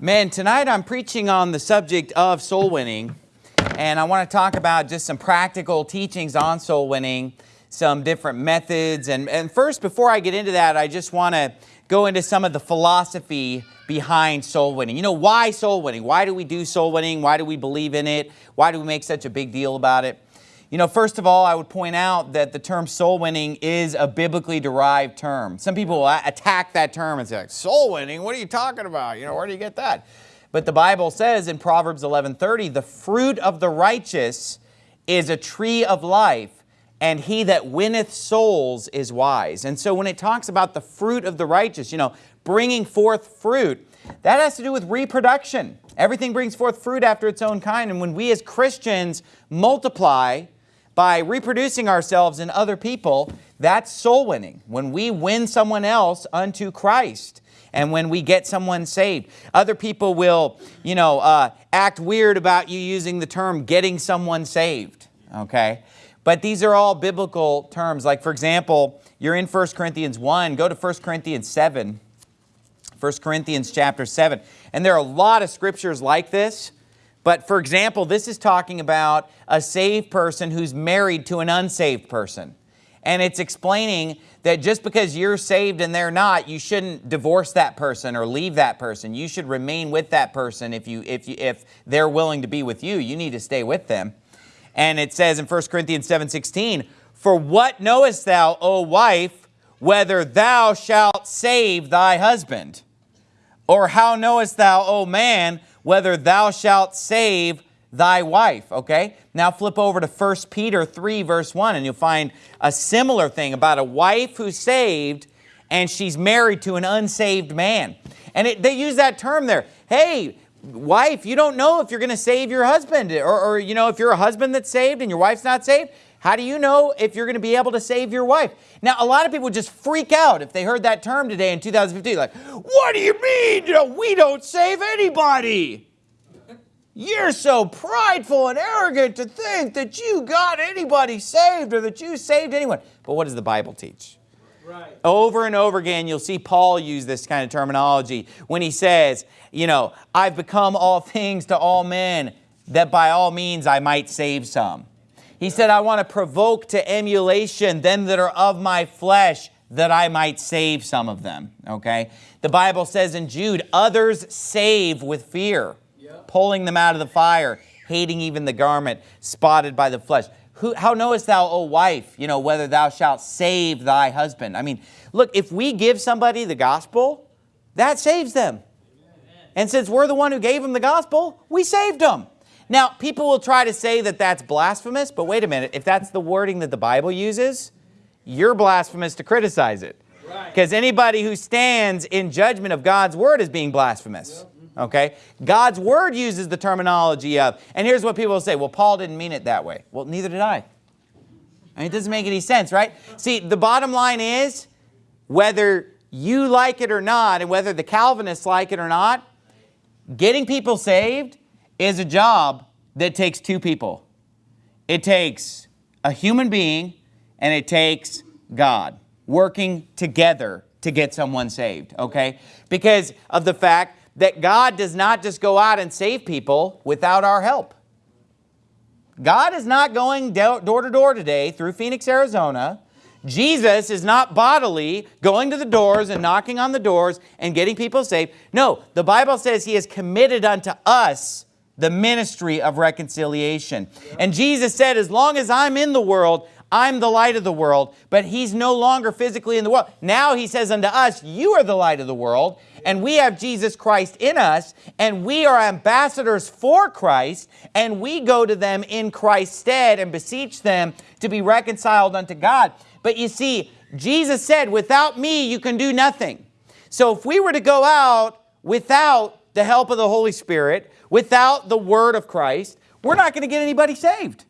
Man, tonight I'm preaching on the subject of soul winning, and I want to talk about just some practical teachings on soul winning, some different methods. And, and first, before I get into that, I just want to go into some of the philosophy behind soul winning. You know, why soul winning? Why do we do soul winning? Why do we believe in it? Why do we make such a big deal about it? You know, first of all, I would point out that the term soul winning is a biblically derived term. Some people attack that term and say, soul winning, what are you talking about? You know, where do you get that? But the Bible says in Proverbs 11:30, the fruit of the righteous is a tree of life, and he that winneth souls is wise. And so when it talks about the fruit of the righteous, you know, bringing forth fruit, that has to do with reproduction. Everything brings forth fruit after its own kind. And when we as Christians multiply, by reproducing ourselves in other people, that's soul winning. When we win someone else unto Christ and when we get someone saved. Other people will, you know, uh, act weird about you using the term getting someone saved, okay? But these are all biblical terms. Like, for example, you're in 1 Corinthians 1, go to 1 Corinthians 7, 1 Corinthians chapter 7. And there are a lot of scriptures like this but for example, this is talking about a saved person who's married to an unsaved person. And it's explaining that just because you're saved and they're not, you shouldn't divorce that person or leave that person. You should remain with that person if, you, if, you, if they're willing to be with you. You need to stay with them. And it says in 1 Corinthians 7.16, For what knowest thou, O wife, whether thou shalt save thy husband? Or how knowest thou, O man, whether thou shalt save thy wife, okay? Now flip over to 1 Peter 3 verse 1 and you'll find a similar thing about a wife who's saved and she's married to an unsaved man. And it, they use that term there. Hey, wife, you don't know if you're going to save your husband or, or, you know, if you're a husband that's saved and your wife's not saved, how do you know if you're going to be able to save your wife? Now, a lot of people just freak out if they heard that term today in 2015. Like, what do you mean? You know, we don't save anybody. You're so prideful and arrogant to think that you got anybody saved or that you saved anyone. But what does the Bible teach? Right. Over and over again, you'll see Paul use this kind of terminology when he says, you know, I've become all things to all men, that by all means I might save some. He said, I want to provoke to emulation them that are of my flesh, that I might save some of them. Okay? The Bible says in Jude, others save with fear, yep. pulling them out of the fire, hating even the garment spotted by the flesh. Who, how knowest thou, O wife, you know, whether thou shalt save thy husband? I mean, look, if we give somebody the gospel, that saves them. And since we're the one who gave them the gospel, we saved them. Now, people will try to say that that's blasphemous, but wait a minute. If that's the wording that the Bible uses, you're blasphemous to criticize it. Because anybody who stands in judgment of God's word is being blasphemous. Yep. Mm-hmm. Okay? God's word uses the terminology of, and here's what people will say, well, Paul didn't mean it that way. Well, neither did I. I mean, it doesn't make any sense, right? See, the bottom line is, whether you like it or not, and whether the Calvinists like it or not, getting people saved is a job that takes two people. It takes a human being and it takes God working together to get someone saved, okay? Because of the fact that God does not just go out and save people without our help. God is not going door to door today through Phoenix, Arizona. Jesus is not bodily going to the doors and knocking on the doors and getting people saved. No, the Bible says he has committed unto us the ministry of reconciliation. And Jesus said, as long as I'm in the world, I'm the light of the world, but he's no longer physically in the world. Now he says unto us, you are the light of the world, and we have Jesus Christ in us, and we are ambassadors for Christ, and we go to them in Christ's stead and beseech them to be reconciled unto God. But you see, Jesus said, without me, you can do nothing. So if we were to go out without the help of the Holy Spirit, without the word of Christ, we're not going to get anybody saved.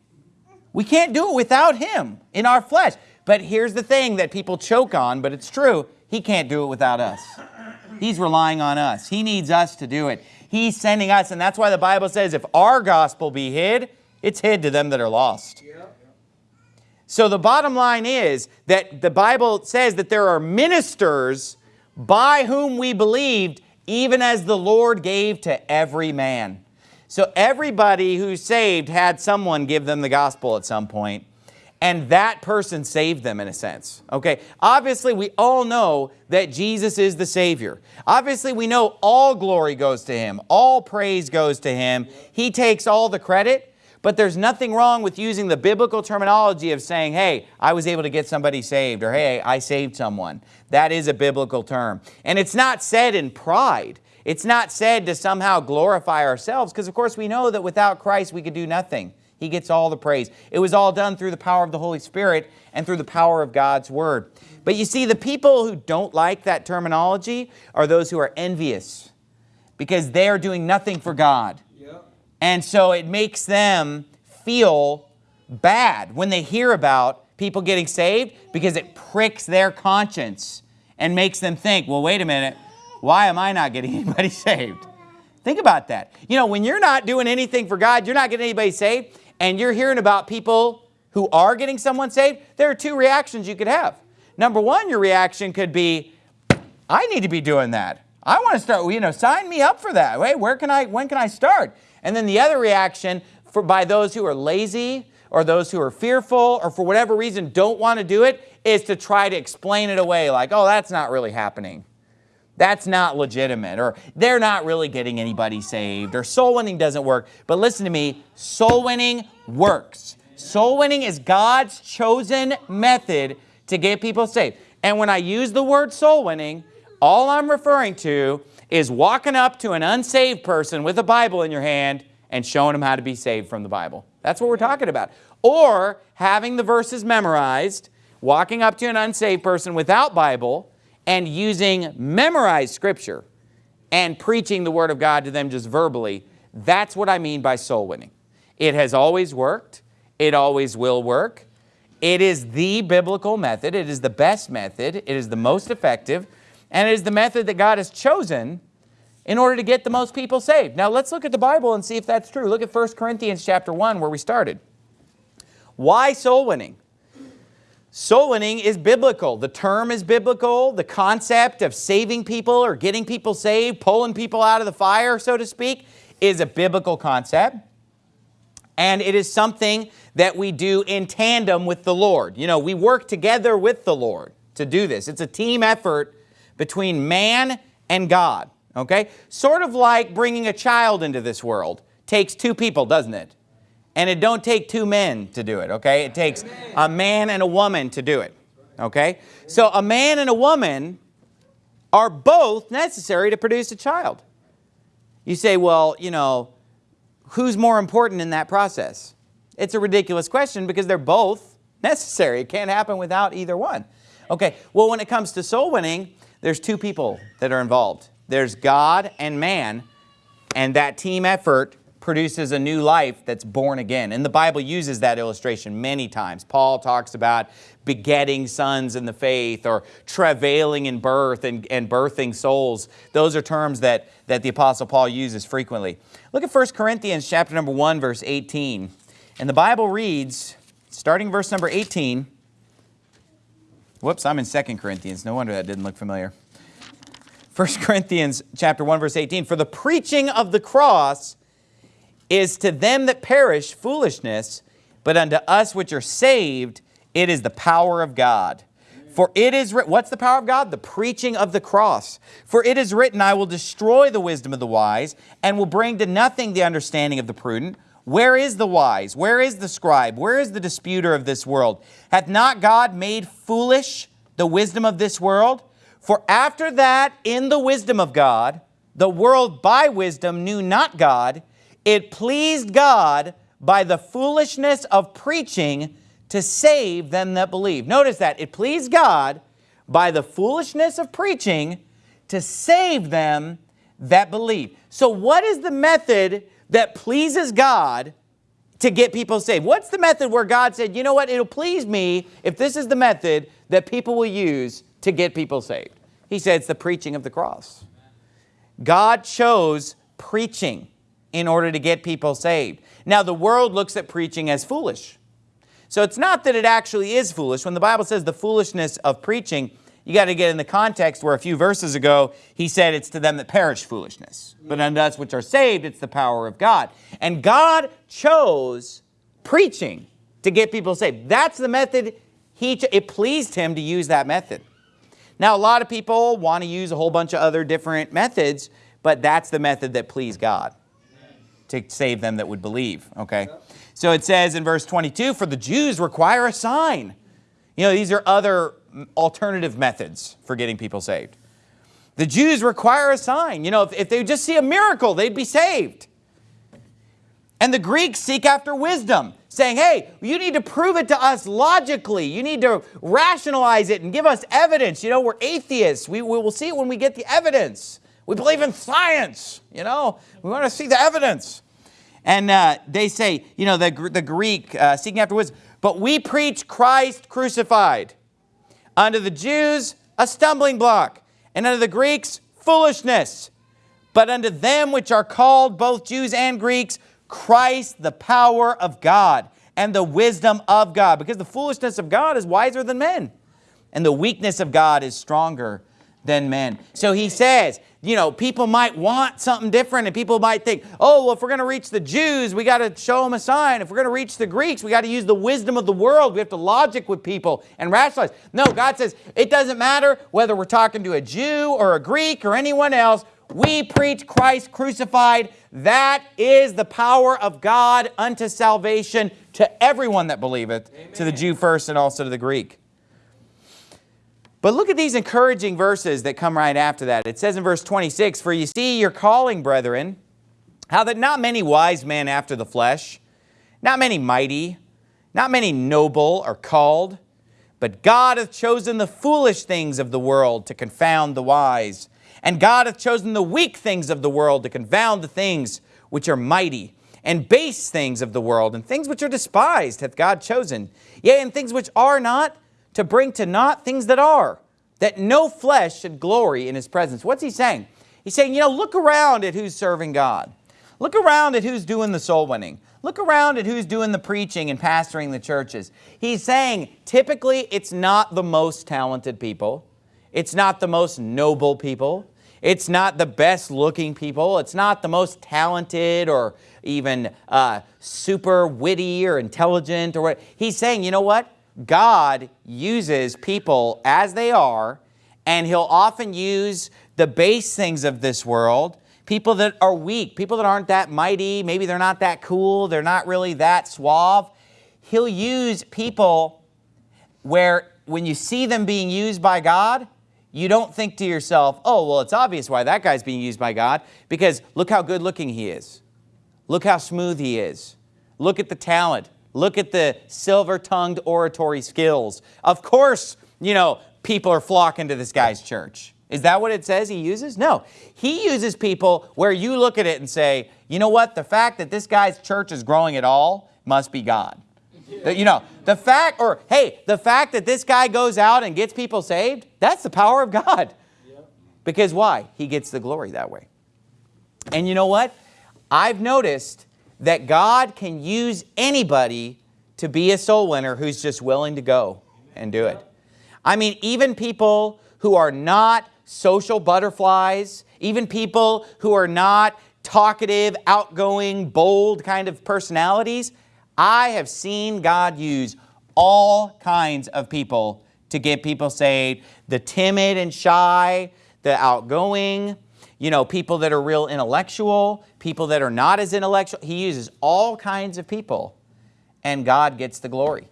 We can't do it without him in our flesh. But here's the thing that people choke on, but it's true. He can't do it without us. He's relying on us. He needs us to do it. He's sending us, and that's why the Bible says if our gospel be hid, it's hid to them that are lost. So the bottom line is that the Bible says that there are ministers by whom we believed even as the Lord gave to every man. So everybody who's saved had someone give them the gospel at some point, and that person saved them in a sense. Okay, obviously we all know that Jesus is the Savior. Obviously we know all glory goes to Him, all praise goes to Him. He takes all the credit, but there's nothing wrong with using the biblical terminology of saying, hey, I was able to get somebody saved, or hey, I saved someone. That is a biblical term. And it's not said in pride. It's not said to somehow glorify ourselves because, of course, we know that without Christ we could do nothing. He gets all the praise. It was all done through the power of the Holy Spirit and through the power of God's Word. But you see, the people who don't like that terminology are those who are envious because they are doing nothing for God. And so it makes them feel bad when they hear about people getting saved because it pricks their conscience and makes them think, well, wait a minute, why am I not getting anybody saved? Think about that. You know, when you're not doing anything for God, you're not getting anybody saved, and you're hearing about people who are getting someone saved, there are two reactions you could have. Number one, your reaction could be, I need to be doing that. I want to start, you know, sign me up for that. Wait, where can I, when can I start? And then the other reaction for, by those who are lazy or those who are fearful or for whatever reason don't want to do it is to try to explain it away like, oh, that's not really happening. That's not legitimate, or they're not really getting anybody saved, or soul winning doesn't work. But listen to me, soul winning works. Soul winning is God's chosen method to get people saved. And when I use the word soul winning, all I'm referring to is walking up to an unsaved person with a Bible in your hand and showing them how to be saved from the Bible. That's what we're talking about. Or having the verses memorized, walking up to an unsaved person without Bible, and using memorized scripture and preaching the word of God to them just verbally, that's what I mean by soul winning. It has always worked. It always will work. It is the biblical method. It is the best method. It is the most effective. And it is the method that God has chosen in order to get the most people saved. Now let's look at the Bible and see if that's true. Look at 1 Corinthians chapter 1 where we started. Why soul winning? Soul winning is biblical. The term is biblical. The concept of saving people or getting people saved, pulling people out of the fire, so to speak, is a biblical concept. And it is something that we do in tandem with the Lord. You know, we work together with the Lord to do this. It's a team effort between man and God, okay? Sort of like bringing a child into this world. Takes two people, doesn't it? And it don't take two men to do it, okay? It takes a man and a woman to do it, okay? So a man and a woman are both necessary to produce a child. You say, well, you know, who's more important in that process? It's a ridiculous question because they're both necessary. It can't happen without either one. Okay, well, when it comes to soul winning, there's two people that are involved. There's God and man, and that team effort produces a new life that's born again. And the Bible uses that illustration many times. Paul talks about begetting sons in the faith or travailing in birth and, and birthing souls. Those are terms that, that the Apostle Paul uses frequently. Look at 1 Corinthians chapter number 1, verse 18. And the Bible reads, starting verse number 18, whoops, I'm in 2 Corinthians. No wonder that didn't look familiar. 1 Corinthians chapter 1, verse 18, For the preaching of the cross is to them that perish foolishness, but unto us which are saved, it is the power of God. For it is written, what's the power of God? The preaching of the cross. For it is written, I will destroy the wisdom of the wise, and will bring to nothing the understanding of the prudent. Where is the wise? Where is the scribe? Where is the disputer of this world? Hath not God made foolish the wisdom of this world? For after that, in the wisdom of God, the world by wisdom knew not God, it pleased God by the foolishness of preaching to save them that believe. Notice that. It pleased God by the foolishness of preaching to save them that believe. So what is the method that pleases God to get people saved? What's the method where God said, you know what, it'll please me if this is the method that people will use to get people saved? He said it's the preaching of the cross. God chose preaching in order to get people saved. Now, the world looks at preaching as foolish. So it's not that it actually is foolish. When the Bible says the foolishness of preaching, you got to get in the context where a few verses ago he said it's to them that perish foolishness. But unto us which are saved, it's the power of God. And God chose preaching to get people saved. That's the method he, it pleased him to use that method. Now, a lot of people want to use a whole bunch of other different methods, but that's the method that pleased God to save them that would believe, okay? So it says in verse 22, for the Jews require a sign. You know, these are other alternative methods for getting people saved. The Jews require a sign. You know, if, if they just see a miracle, they'd be saved. And the Greeks seek after wisdom, saying, hey, you need to prove it to us logically. You need to rationalize it and give us evidence. You know, we're atheists. We, we will see it when we get the evidence. We believe in science, you know. We want to see the evidence. And uh, they say, you know, the, the Greek, uh, seeking after wisdom, but we preach Christ crucified. Unto the Jews, a stumbling block, and unto the Greeks, foolishness. But unto them which are called, both Jews and Greeks, Christ, the power of God and the wisdom of God. Because the foolishness of God is wiser than men. And the weakness of God is stronger than men. So he says, you know, people might want something different and people might think, oh, well, if we're going to reach the Jews, we got to show them a sign. If we're going to reach the Greeks, we got to use the wisdom of the world. We have to logic with people and rationalize. No, God says it doesn't matter whether we're talking to a Jew or a Greek or anyone else. We preach Christ crucified. That is the power of God unto salvation to everyone that believeth, Amen. to the Jew first and also to the Greek. But look at these encouraging verses that come right after that. It says in verse 26, For you see your calling, brethren, how that not many wise men after the flesh, not many mighty, not many noble are called, but God hath chosen the foolish things of the world to confound the wise. And God hath chosen the weak things of the world to confound the things which are mighty, and base things of the world, and things which are despised hath God chosen. Yea, and things which are not, to bring to naught things that are, that no flesh should glory in his presence. What's he saying? He's saying, you know, look around at who's serving God. Look around at who's doing the soul winning. Look around at who's doing the preaching and pastoring the churches. He's saying typically it's not the most talented people. It's not the most noble people. It's not the best looking people. It's not the most talented or even uh, super witty or intelligent or what. He's saying, you know what? God uses people as they are and he'll often use the base things of this world, people that are weak, people that aren't that mighty, maybe they're not that cool, they're not really that suave. He'll use people where when you see them being used by God, you don't think to yourself, oh, well, it's obvious why that guy's being used by God because look how good looking he is. Look how smooth he is. Look at the talent. Look at the silver-tongued oratory skills. Of course, you know, people are flocking to this guy's church. Is that what it says he uses? No. He uses people where you look at it and say, you know what, the fact that this guy's church is growing at all must be God. You know, the fact, or hey, the fact that this guy goes out and gets people saved, that's the power of God. Because why? He gets the glory that way. And you know what? I've noticed that God can use anybody to be a soul winner who's just willing to go and do it. I mean, even people who are not social butterflies, even people who are not talkative, outgoing, bold kind of personalities, I have seen God use all kinds of people to get people saved. The timid and shy, the outgoing, you know, people that are real intellectual, people that are not as intellectual. He uses all kinds of people and God gets the glory.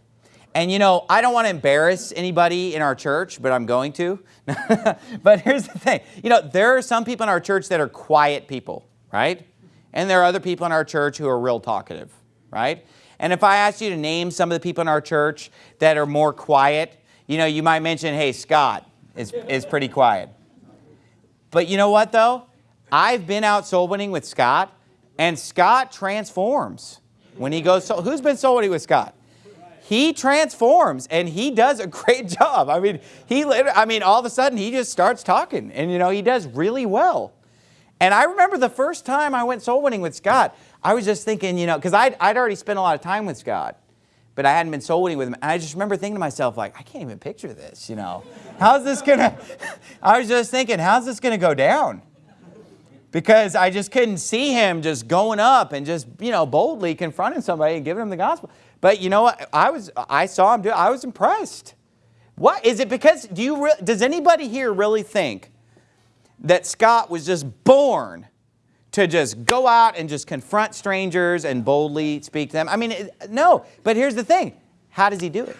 And you know, I don't want to embarrass anybody in our church, but I'm going to. but here's the thing. You know, there are some people in our church that are quiet people, right? And there are other people in our church who are real talkative, right? And if I asked you to name some of the people in our church that are more quiet, you know, you might mention, hey, Scott is, is pretty quiet. But you know what, though? I've been out soul winning with Scott, and Scott transforms when he goes soul. Who's been soul winning with Scott? He transforms, and he does a great job. I mean, he, I mean, all of a sudden, he just starts talking, and you know, he does really well. And I remember the first time I went soul winning with Scott, I was just thinking, you know, because I'd, I'd already spent a lot of time with Scott. But I hadn't been soul winning with him. And I just remember thinking to myself, like, I can't even picture this, you know. How's this gonna, I was just thinking, how's this gonna go down? Because I just couldn't see him just going up and just, you know, boldly confronting somebody and giving them the gospel. But you know what? I was, I saw him do. I was impressed. What, is it because, do you, does anybody here really think that Scott was just born to just go out and just confront strangers and boldly speak to them. I mean, no, but here's the thing. How does he do it?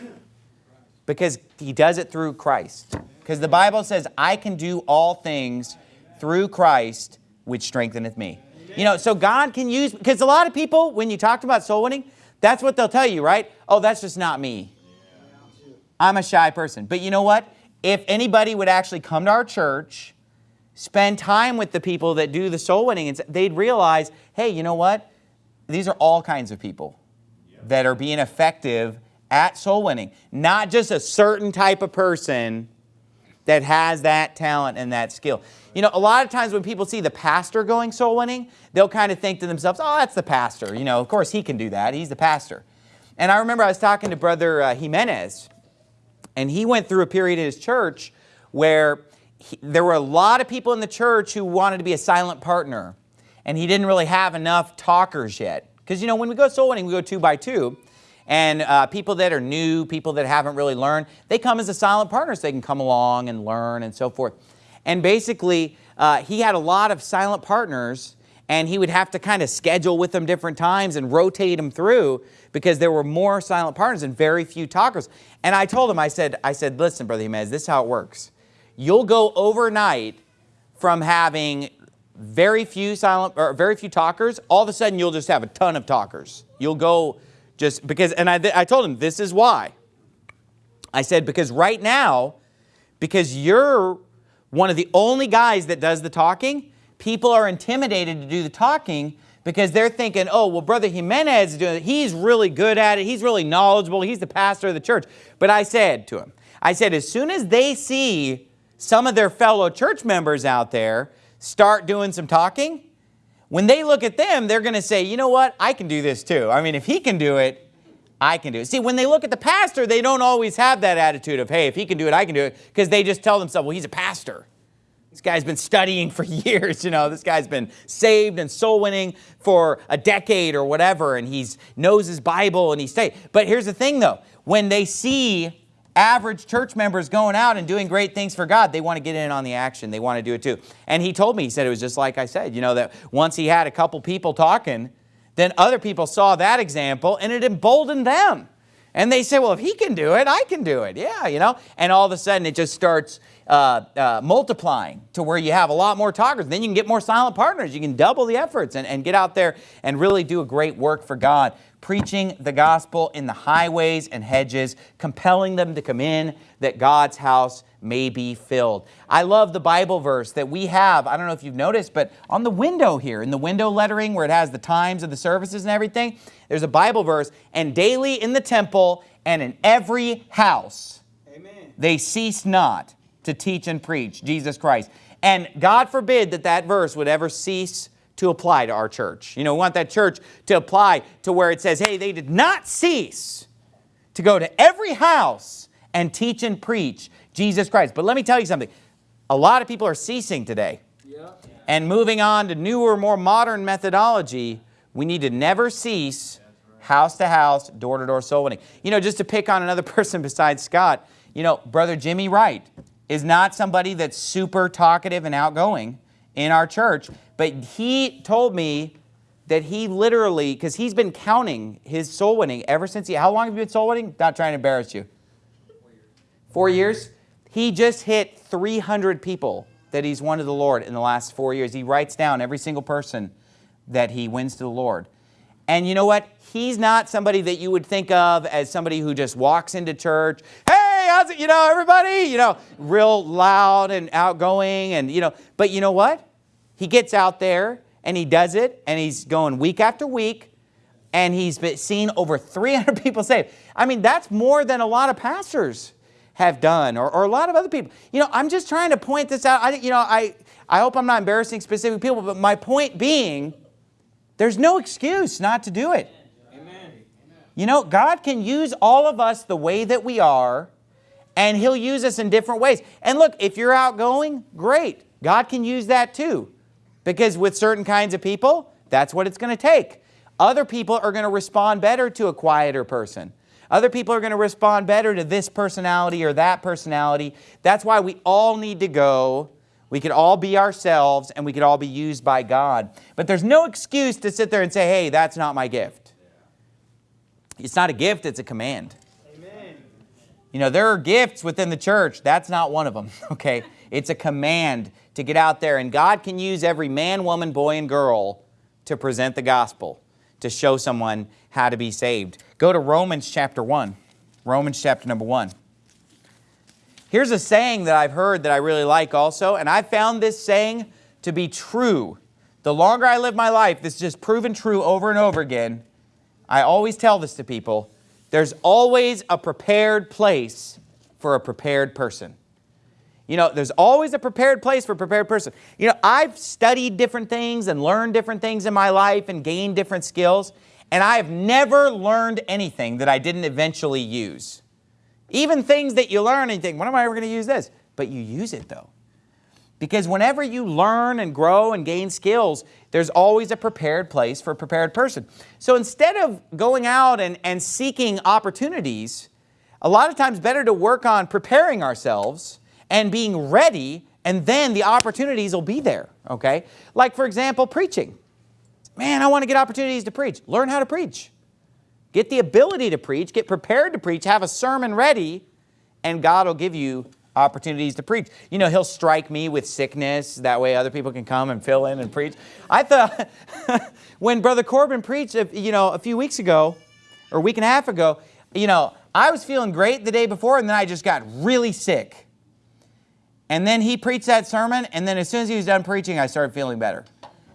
Because he does it through Christ. Because the Bible says, I can do all things through Christ, which strengtheneth me. You know, so God can use, because a lot of people, when you talk about soul winning, that's what they'll tell you, right? Oh, that's just not me. I'm a shy person. But you know what? If anybody would actually come to our church spend time with the people that do the soul winning, and they'd realize, hey, you know what? These are all kinds of people that are being effective at soul winning. Not just a certain type of person that has that talent and that skill. You know, a lot of times when people see the pastor going soul winning, they'll kind of think to themselves, oh, that's the pastor. You know, of course he can do that. He's the pastor. And I remember I was talking to Brother uh, Jimenez, and he went through a period in his church where he, there were a lot of people in the church who wanted to be a silent partner. And he didn't really have enough talkers yet. Because, you know, when we go soul winning, we go two by two. And uh, people that are new, people that haven't really learned, they come as a silent partner so they can come along and learn and so forth. And basically, uh, he had a lot of silent partners and he would have to kind of schedule with them different times and rotate them through because there were more silent partners and very few talkers. And I told him, I said, I said, listen, Brother Jimenez, this is how it works. You'll go overnight from having very few silent or very few talkers, all of a sudden you'll just have a ton of talkers. You'll go just because, and I, I told him this is why. I said, because right now, because you're one of the only guys that does the talking, people are intimidated to do the talking because they're thinking, oh, well, Brother Jimenez is doing it. He's really good at it. He's really knowledgeable. He's the pastor of the church. But I said to him, I said, as soon as they see some of their fellow church members out there start doing some talking, when they look at them, they're going to say, you know what, I can do this too. I mean, if he can do it, I can do it. See, when they look at the pastor, they don't always have that attitude of, hey, if he can do it, I can do it, because they just tell themselves, well, he's a pastor. This guy's been studying for years, you know, this guy's been saved and soul winning for a decade or whatever, and he knows his Bible and he's saved. But here's the thing though, when they see average church members going out and doing great things for God, they want to get in on the action. They want to do it too. And he told me, he said it was just like I said, you know, that once he had a couple people talking, then other people saw that example and it emboldened them. And they say, well, if he can do it, I can do it. Yeah, you know. And all of a sudden it just starts uh, uh, multiplying to where you have a lot more talkers. Then you can get more silent partners. You can double the efforts and, and get out there and really do a great work for God preaching the gospel in the highways and hedges, compelling them to come in that God's house may be filled. I love the Bible verse that we have, I don't know if you've noticed, but on the window here, in the window lettering where it has the times of the services and everything, there's a Bible verse, and daily in the temple and in every house, Amen. they cease not to teach and preach Jesus Christ. And God forbid that that verse would ever cease to apply to our church. You know, we want that church to apply to where it says, hey, they did not cease to go to every house and teach and preach Jesus Christ. But let me tell you something. A lot of people are ceasing today. And moving on to newer, more modern methodology, we need to never cease house to house, door to door soul winning. You know, just to pick on another person besides Scott, you know, Brother Jimmy Wright is not somebody that's super talkative and outgoing in our church, but he told me that he literally, because he's been counting his soul winning ever since he, how long have you been soul winning? Not trying to embarrass you. Four years. Four years? He just hit 300 people that he's won to the Lord in the last four years. He writes down every single person that he wins to the Lord. And you know what? He's not somebody that you would think of as somebody who just walks into church, hey, how's it, you know, everybody, you know, real loud and outgoing and, you know, but you know what? He gets out there and he does it and he's going week after week and he's been seen over 300 people saved. I mean, that's more than a lot of pastors have done or, or a lot of other people. You know, I'm just trying to point this out. I, you know, I, I hope I'm not embarrassing specific people, but my point being, there's no excuse not to do it. Amen. You know, God can use all of us the way that we are, and He'll use us in different ways. And look, if you're outgoing, great. God can use that too. Because with certain kinds of people, that's what it's going to take. Other people are going to respond better to a quieter person. Other people are going to respond better to this personality or that personality. That's why we all need to go. We could all be ourselves and we could all be used by God. But there's no excuse to sit there and say, hey, that's not my gift. It's not a gift, it's a command. Amen. You know, there are gifts within the church. That's not one of them, okay? It's a command to get out there. And God can use every man, woman, boy, and girl to present the gospel, to show someone how to be saved. Go to Romans chapter 1. Romans chapter number 1. Here's a saying that I've heard that I really like also, and I found this saying to be true. The longer I live my life, this is just proven true over and over again. I always tell this to people, there's always a prepared place for a prepared person. You know, there's always a prepared place for a prepared person. You know, I've studied different things and learned different things in my life and gained different skills, and I have never learned anything that I didn't eventually use. Even things that you learn and you think, when am I ever going to use this? But you use it though. Because whenever you learn and grow and gain skills, there's always a prepared place for a prepared person. So instead of going out and, and seeking opportunities, a lot of times better to work on preparing ourselves and being ready and then the opportunities will be there, okay? Like for example, preaching. Man, I want to get opportunities to preach. Learn how to preach. Get the ability to preach, get prepared to preach, have a sermon ready, and God will give you opportunities to preach. You know, he'll strike me with sickness. That way other people can come and fill in and preach. I thought when Brother Corbin preached, you know, a few weeks ago or a week and a half ago, you know, I was feeling great the day before and then I just got really sick. And then he preached that sermon and then as soon as he was done preaching, I started feeling better.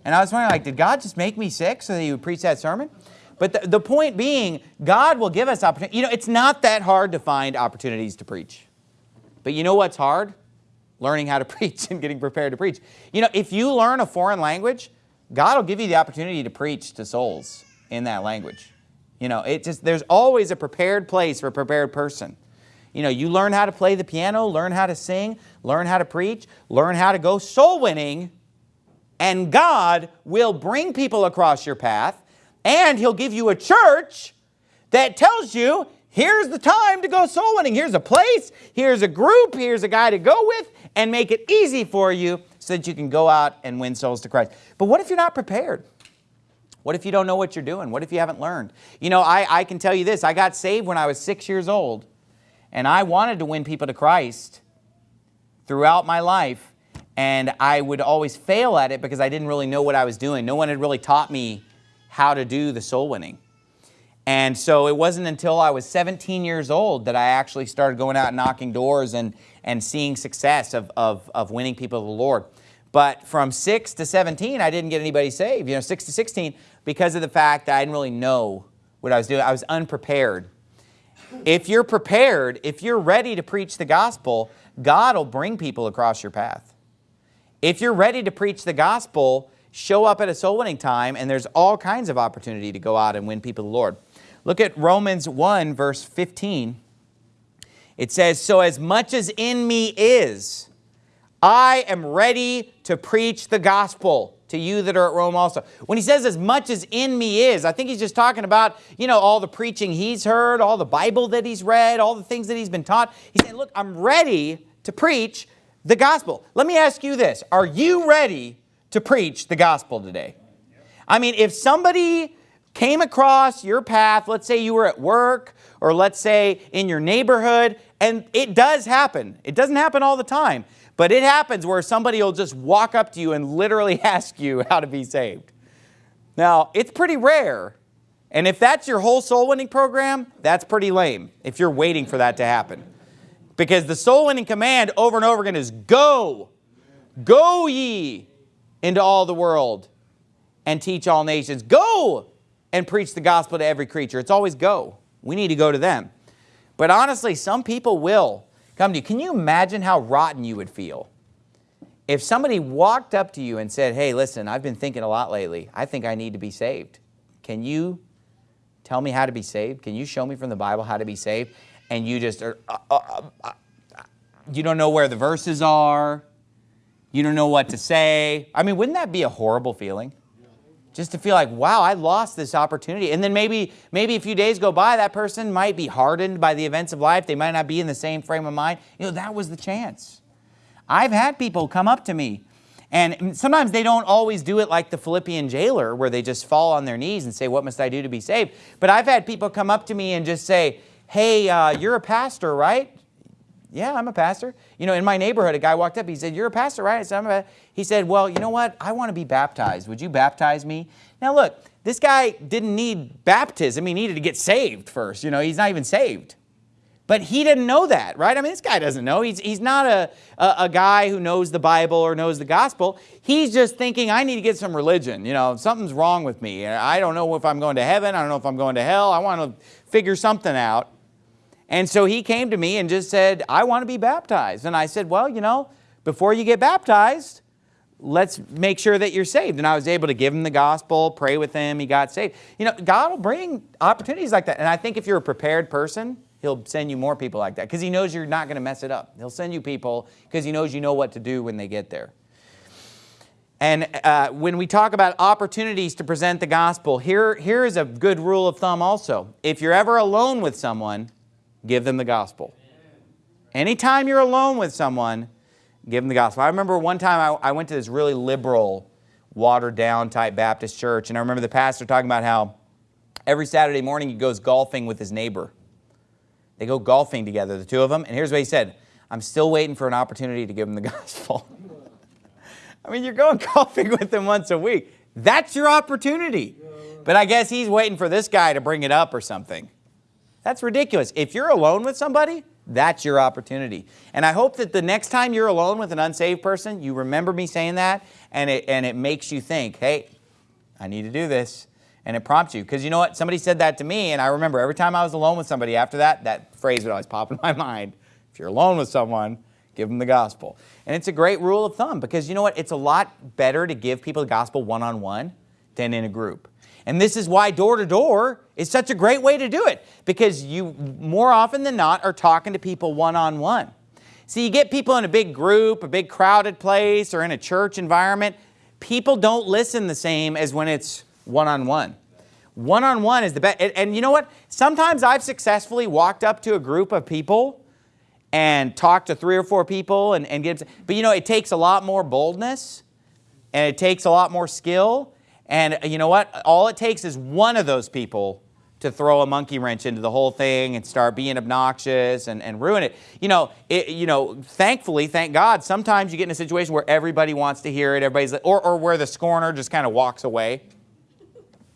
And I was wondering, like, did God just make me sick so that he would preach that sermon? But the, the point being, God will give us opportunity. You know, it's not that hard to find opportunities to preach. But you know what's hard? Learning how to preach and getting prepared to preach. You know, if you learn a foreign language, God will give you the opportunity to preach to souls in that language. You know, it just there's always a prepared place for a prepared person. You know, you learn how to play the piano, learn how to sing, learn how to preach, learn how to go soul winning, and God will bring people across your path, and He'll give you a church that tells you Here's the time to go soul winning. Here's a place, here's a group, here's a guy to go with, and make it easy for you so that you can go out and win souls to Christ. But what if you're not prepared? What if you don't know what you're doing? What if you haven't learned? You know, I, I can tell you this. I got saved when I was six years old, and I wanted to win people to Christ throughout my life, and I would always fail at it because I didn't really know what I was doing. No one had really taught me how to do the soul winning. And so it wasn't until I was 17 years old that I actually started going out and knocking doors and, and seeing success of, of, of winning people to the Lord. But from 6 to 17, I didn't get anybody saved. You know, 6 to 16, because of the fact that I didn't really know what I was doing. I was unprepared. If you're prepared, if you're ready to preach the gospel, God will bring people across your path. If you're ready to preach the gospel, show up at a soul winning time, and there's all kinds of opportunity to go out and win people to the Lord. Look at Romans 1, verse 15. It says, So as much as in me is, I am ready to preach the gospel to you that are at Rome also. When he says as much as in me is, I think he's just talking about, you know, all the preaching he's heard, all the Bible that he's read, all the things that he's been taught. He's saying, look, I'm ready to preach the gospel. Let me ask you this. Are you ready to preach the gospel today? I mean, if somebody came across your path, let's say you were at work or let's say in your neighborhood, and it does happen. It doesn't happen all the time, but it happens where somebody will just walk up to you and literally ask you how to be saved. Now, it's pretty rare. And if that's your whole soul winning program, that's pretty lame if you're waiting for that to happen. Because the soul winning command over and over again is go, go ye into all the world and teach all nations. Go and preach the gospel to every creature. It's always go. We need to go to them. But honestly, some people will come to you. Can you imagine how rotten you would feel if somebody walked up to you and said, hey, listen, I've been thinking a lot lately. I think I need to be saved. Can you tell me how to be saved? Can you show me from the Bible how to be saved? And you just are, uh, uh, uh, you don't know where the verses are. You don't know what to say. I mean, wouldn't that be a horrible feeling? Just to feel like, wow, I lost this opportunity. And then maybe, maybe a few days go by, that person might be hardened by the events of life. They might not be in the same frame of mind. You know, that was the chance. I've had people come up to me and sometimes they don't always do it like the Philippian jailer where they just fall on their knees and say, what must I do to be saved? But I've had people come up to me and just say, hey, uh, you're a pastor, right? Yeah, I'm a pastor. You know, in my neighborhood, a guy walked up. He said, you're a pastor, right? I said, I'm a He said, well, you know what? I want to be baptized. Would you baptize me? Now, look, this guy didn't need baptism. He needed to get saved first. You know, he's not even saved. But he didn't know that, right? I mean, this guy doesn't know. He's, he's not a, a, a, guy who knows the Bible or knows the gospel. He's just thinking, I need to get some religion. You know, something's wrong with me. I don't know if I'm going to heaven. I don't know if I'm going to hell. I want to figure something out. And so he came to me and just said, I want to be baptized. And I said, well, you know, before you get baptized, let's make sure that you're saved. And I was able to give him the gospel, pray with him, he got saved. You know, God will bring opportunities like that. And I think if you're a prepared person, he'll send you more people like that because he knows you're not going to mess it up. He'll send you people because he knows you know what to do when they get there. And uh, when we talk about opportunities to present the gospel, here, here is a good rule of thumb also. If you're ever alone with someone, give them the gospel. Anytime you're alone with someone, give them the gospel. I remember one time I, I went to this really liberal, watered down type Baptist church, and I remember the pastor talking about how every Saturday morning he goes golfing with his neighbor. They go golfing together, the two of them, and here's what he said, I'm still waiting for an opportunity to give them the gospel. I mean, you're going golfing with them once a week. That's your opportunity. But I guess he's waiting for this guy to bring it up or something. That's ridiculous. If you're alone with somebody, that's your opportunity. And I hope that the next time you're alone with an unsaved person, you remember me saying that and it, and it makes you think, hey, I need to do this. And it prompts you. Because you know what? Somebody said that to me and I remember every time I was alone with somebody after that, that phrase would always pop in my mind. If you're alone with someone, give them the gospel. And it's a great rule of thumb because you know what? It's a lot better to give people the gospel one-on-one -on -one than in a group. And this is why door-to-door is such a great way to do it because you more often than not are talking to people one-on-one. -on -one. So you get people in a big group, a big crowded place or in a church environment, people don't listen the same as when it's one-on-one. One-on-one is the best. And, and you know what? Sometimes I've successfully walked up to a group of people and talked to three or four people and, and get, but you know, it takes a lot more boldness and it takes a lot more skill and you know what? All it takes is one of those people to throw a monkey wrench into the whole thing and start being obnoxious and, and ruin it. You know, it, you know, thankfully, thank God, sometimes you get in a situation where everybody wants to hear it, everybody's, or, or where the scorner just kind of walks away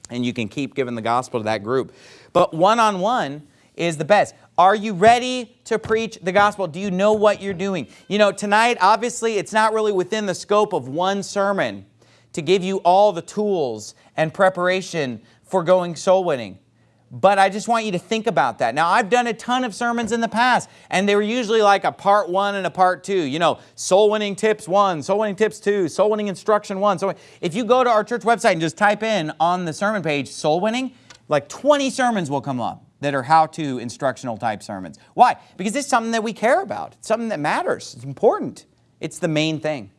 and you can keep giving the gospel to that group. But one-on-one -on -one is the best. Are you ready to preach the gospel? Do you know what you're doing? You know, tonight, obviously, it's not really within the scope of one sermon to give you all the tools and preparation for going soul winning. But I just want you to think about that. Now, I've done a ton of sermons in the past, and they were usually like a part one and a part two. You know, soul winning tips one, soul winning tips two, soul winning instruction one. So if you go to our church website and just type in on the sermon page, soul winning, like 20 sermons will come up that are how-to instructional type sermons. Why? Because it's something that we care about. It's something that matters. It's important. It's the main thing.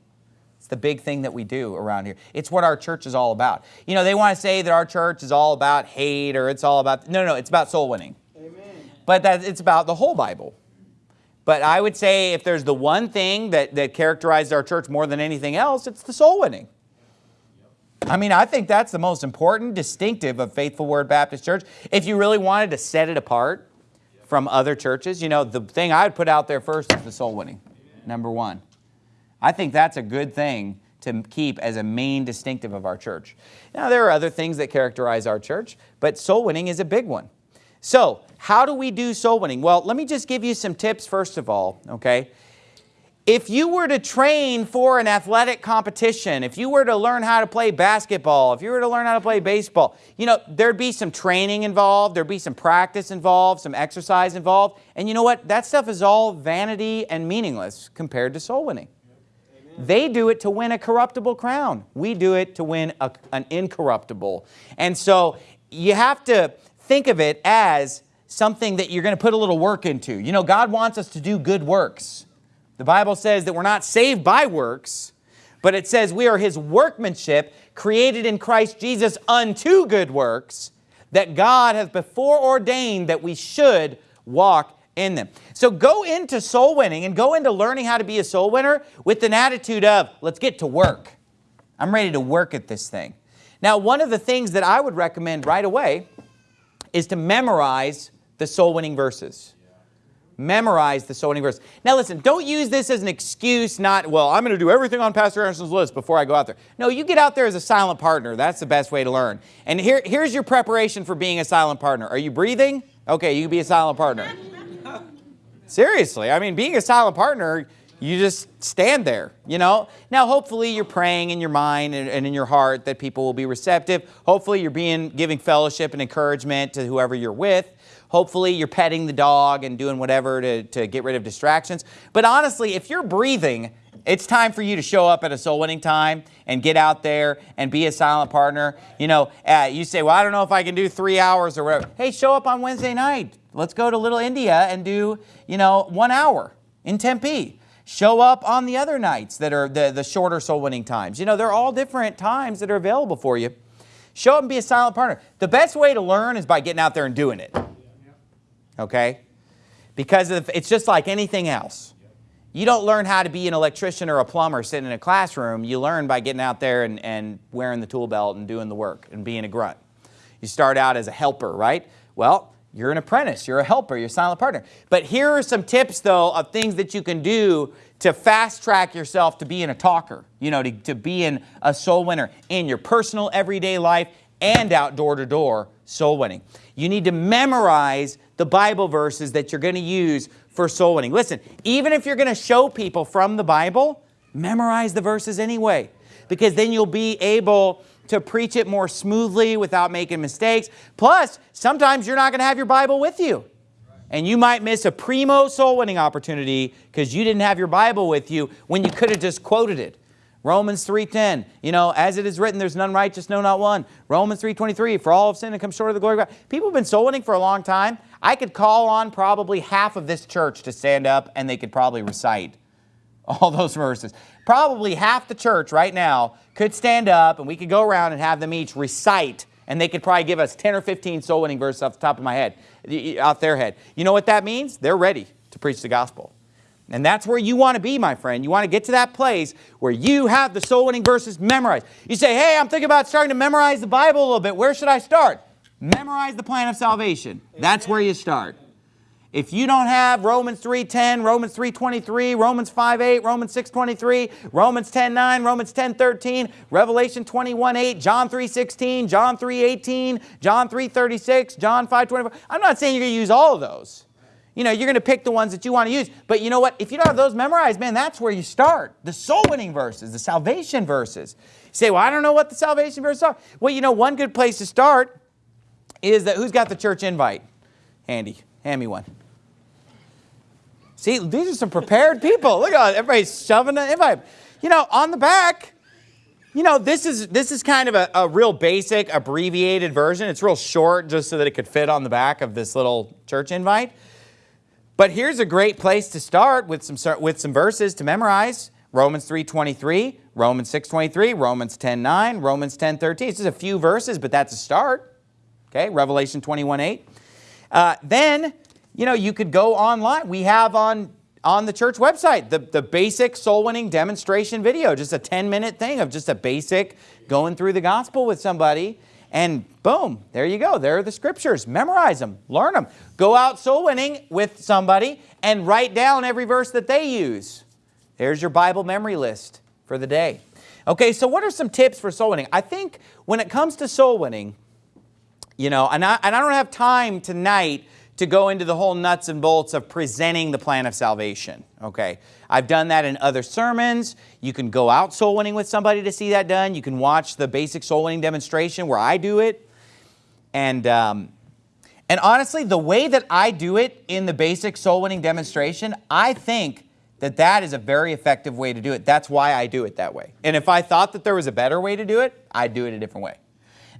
It's the big thing that we do around here. It's what our church is all about. You know, they want to say that our church is all about hate or it's all about, no, no, it's about soul winning. Amen. But that it's about the whole Bible. But I would say if there's the one thing that, that characterizes our church more than anything else, it's the soul winning. I mean, I think that's the most important distinctive of Faithful Word Baptist Church. If you really wanted to set it apart from other churches, you know, the thing I would put out there first is the soul winning, number one. I think that's a good thing to keep as a main distinctive of our church. Now, there are other things that characterize our church, but soul winning is a big one. So, how do we do soul winning? Well, let me just give you some tips first of all, okay? If you were to train for an athletic competition, if you were to learn how to play basketball, if you were to learn how to play baseball, you know, there'd be some training involved, there'd be some practice involved, some exercise involved, and you know what? That stuff is all vanity and meaningless compared to soul winning. They do it to win a corruptible crown. We do it to win a, an incorruptible. And so you have to think of it as something that you're going to put a little work into. You know, God wants us to do good works. The Bible says that we're not saved by works, but it says we are his workmanship created in Christ Jesus unto good works that God has before ordained that we should walk in them. So go into soul winning and go into learning how to be a soul winner with an attitude of, let's get to work. I'm ready to work at this thing. Now, one of the things that I would recommend right away is to memorize the soul winning verses. Memorize the soul winning verse. Now listen, don't use this as an excuse not, well, I'm going to do everything on Pastor Anderson's list before I go out there. No, you get out there as a silent partner. That's the best way to learn. And here, here's your preparation for being a silent partner. Are you breathing? Okay, you can be a silent partner. Seriously, I mean, being a silent partner, you just stand there, you know? Now, hopefully you're praying in your mind and, and, in your heart that people will be receptive. Hopefully you're being giving fellowship and encouragement to whoever you're with. Hopefully you're petting the dog and doing whatever to, to get rid of distractions. But honestly, if you're breathing, it's time for you to show up at a soul winning time and get out there and be a silent partner. You know, uh, you say, well, I don't know if I can do three hours or whatever. Hey, show up on Wednesday night. Let's go to Little India and do, you know, one hour in Tempe. Show up on the other nights that are the, the shorter soul winning times. You know, they're all different times that are available for you. Show up and be a silent partner. The best way to learn is by getting out there and doing it okay? Because of, it's just like anything else. You don't learn how to be an electrician or a plumber sitting in a classroom. You learn by getting out there and, and wearing the tool belt and doing the work and being a grunt. You start out as a helper, right? Well, you're an apprentice, you're a helper, you're a silent partner. But here are some tips though of things that you can do to fast track yourself to being a talker, you know, to, to being a soul winner in your personal everyday life and outdoor to door soul winning. You need to memorize the Bible verses that you're going to use for soul winning. Listen, even if you're going to show people from the Bible, memorize the verses anyway, because then you'll be able to preach it more smoothly without making mistakes. Plus, sometimes you're not going to have your Bible with you. And you might miss a primo soul winning opportunity because you didn't have your Bible with you when you could have just quoted it. Romans 3.10, you know, as it is written, there's none righteous, no, not one. Romans 3.23, for all have sinned and come short of the glory of God. People have been soul winning for a long time. I could call on probably half of this church to stand up and they could probably recite all those verses. Probably half the church right now could stand up and we could go around and have them each recite and they could probably give us 10 or 15 soul winning verses off the top of my head, off their head. You know what that means? They're ready to preach the gospel. And that's where you want to be, my friend. You want to get to that place where you have the soul winning verses memorized. You say, hey, I'm thinking about starting to memorize the Bible a little bit. Where should I start? Memorize the plan of salvation. That's where you start. If you don't have Romans 3.10, Romans 3.23, Romans 5.8, Romans 6.23, Romans 10.9, Romans 10.13, Revelation 21.8, John 3.16, John 3.18, John 3.36, John 5.24, I'm not saying you're going to use all of those. You know, you're going to pick the ones that you want to use. But you know what? If you don't have those memorized, man, that's where you start. The soul winning verses, the salvation verses. You say, well, I don't know what the salvation verses are. Well, you know, one good place to start is that who's got the church invite? Handy. Hand me one. See, these are some prepared people. Look at everybody's shoving an invite. You know, on the back, you know, this is this is kind of a, a, real basic abbreviated version. It's real short just so that it could fit on the back of this little church invite. But here's a great place to start with some with some verses to memorize. Romans 3.23, Romans 6.23, Romans 10.9, Romans 10.13. It's just a few verses, but that's a start. Okay, Revelation 21.8. Uh, then, you know, you could go online. We have on, on the church website the, the basic soul winning demonstration video, just a 10 minute thing of just a basic going through the gospel with somebody. And boom, there you go. There are the scriptures. Memorize them, learn them. Go out soul winning with somebody and write down every verse that they use. There's your Bible memory list for the day. Okay, so what are some tips for soul winning? I think when it comes to soul winning, you know, and I, and I don't have time tonight to go into the whole nuts and bolts of presenting the plan of salvation, okay? I've done that in other sermons. You can go out soul winning with somebody to see that done. You can watch the basic soul winning demonstration where I do it. And, um, and honestly, the way that I do it in the basic soul winning demonstration, I think that that is a very effective way to do it. That's why I do it that way. And if I thought that there was a better way to do it, I'd do it a different way.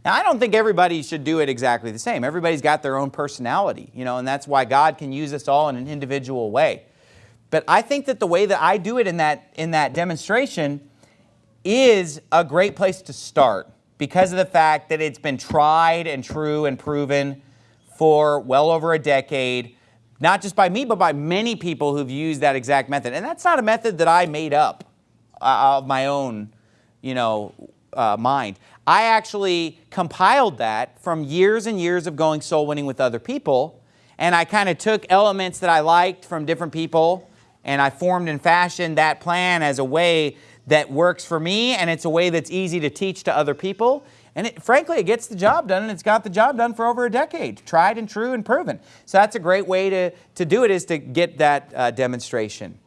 Now, I don't think everybody should do it exactly the same. Everybody's got their own personality, you know, and that's why God can use us all in an individual way. But I think that the way that I do it in that, in that demonstration is a great place to start because of the fact that it's been tried and true and proven for well over a decade, not just by me, but by many people who've used that exact method. And that's not a method that I made up uh, of my own, you know, uh, mind. I actually compiled that from years and years of going soul winning with other people. And I kind of took elements that I liked from different people and I formed and fashioned that plan as a way that works for me and it's a way that's easy to teach to other people. And it, frankly, it gets the job done and it's got the job done for over a decade, tried and true and proven. So that's a great way to, to do it is to get that uh, demonstration.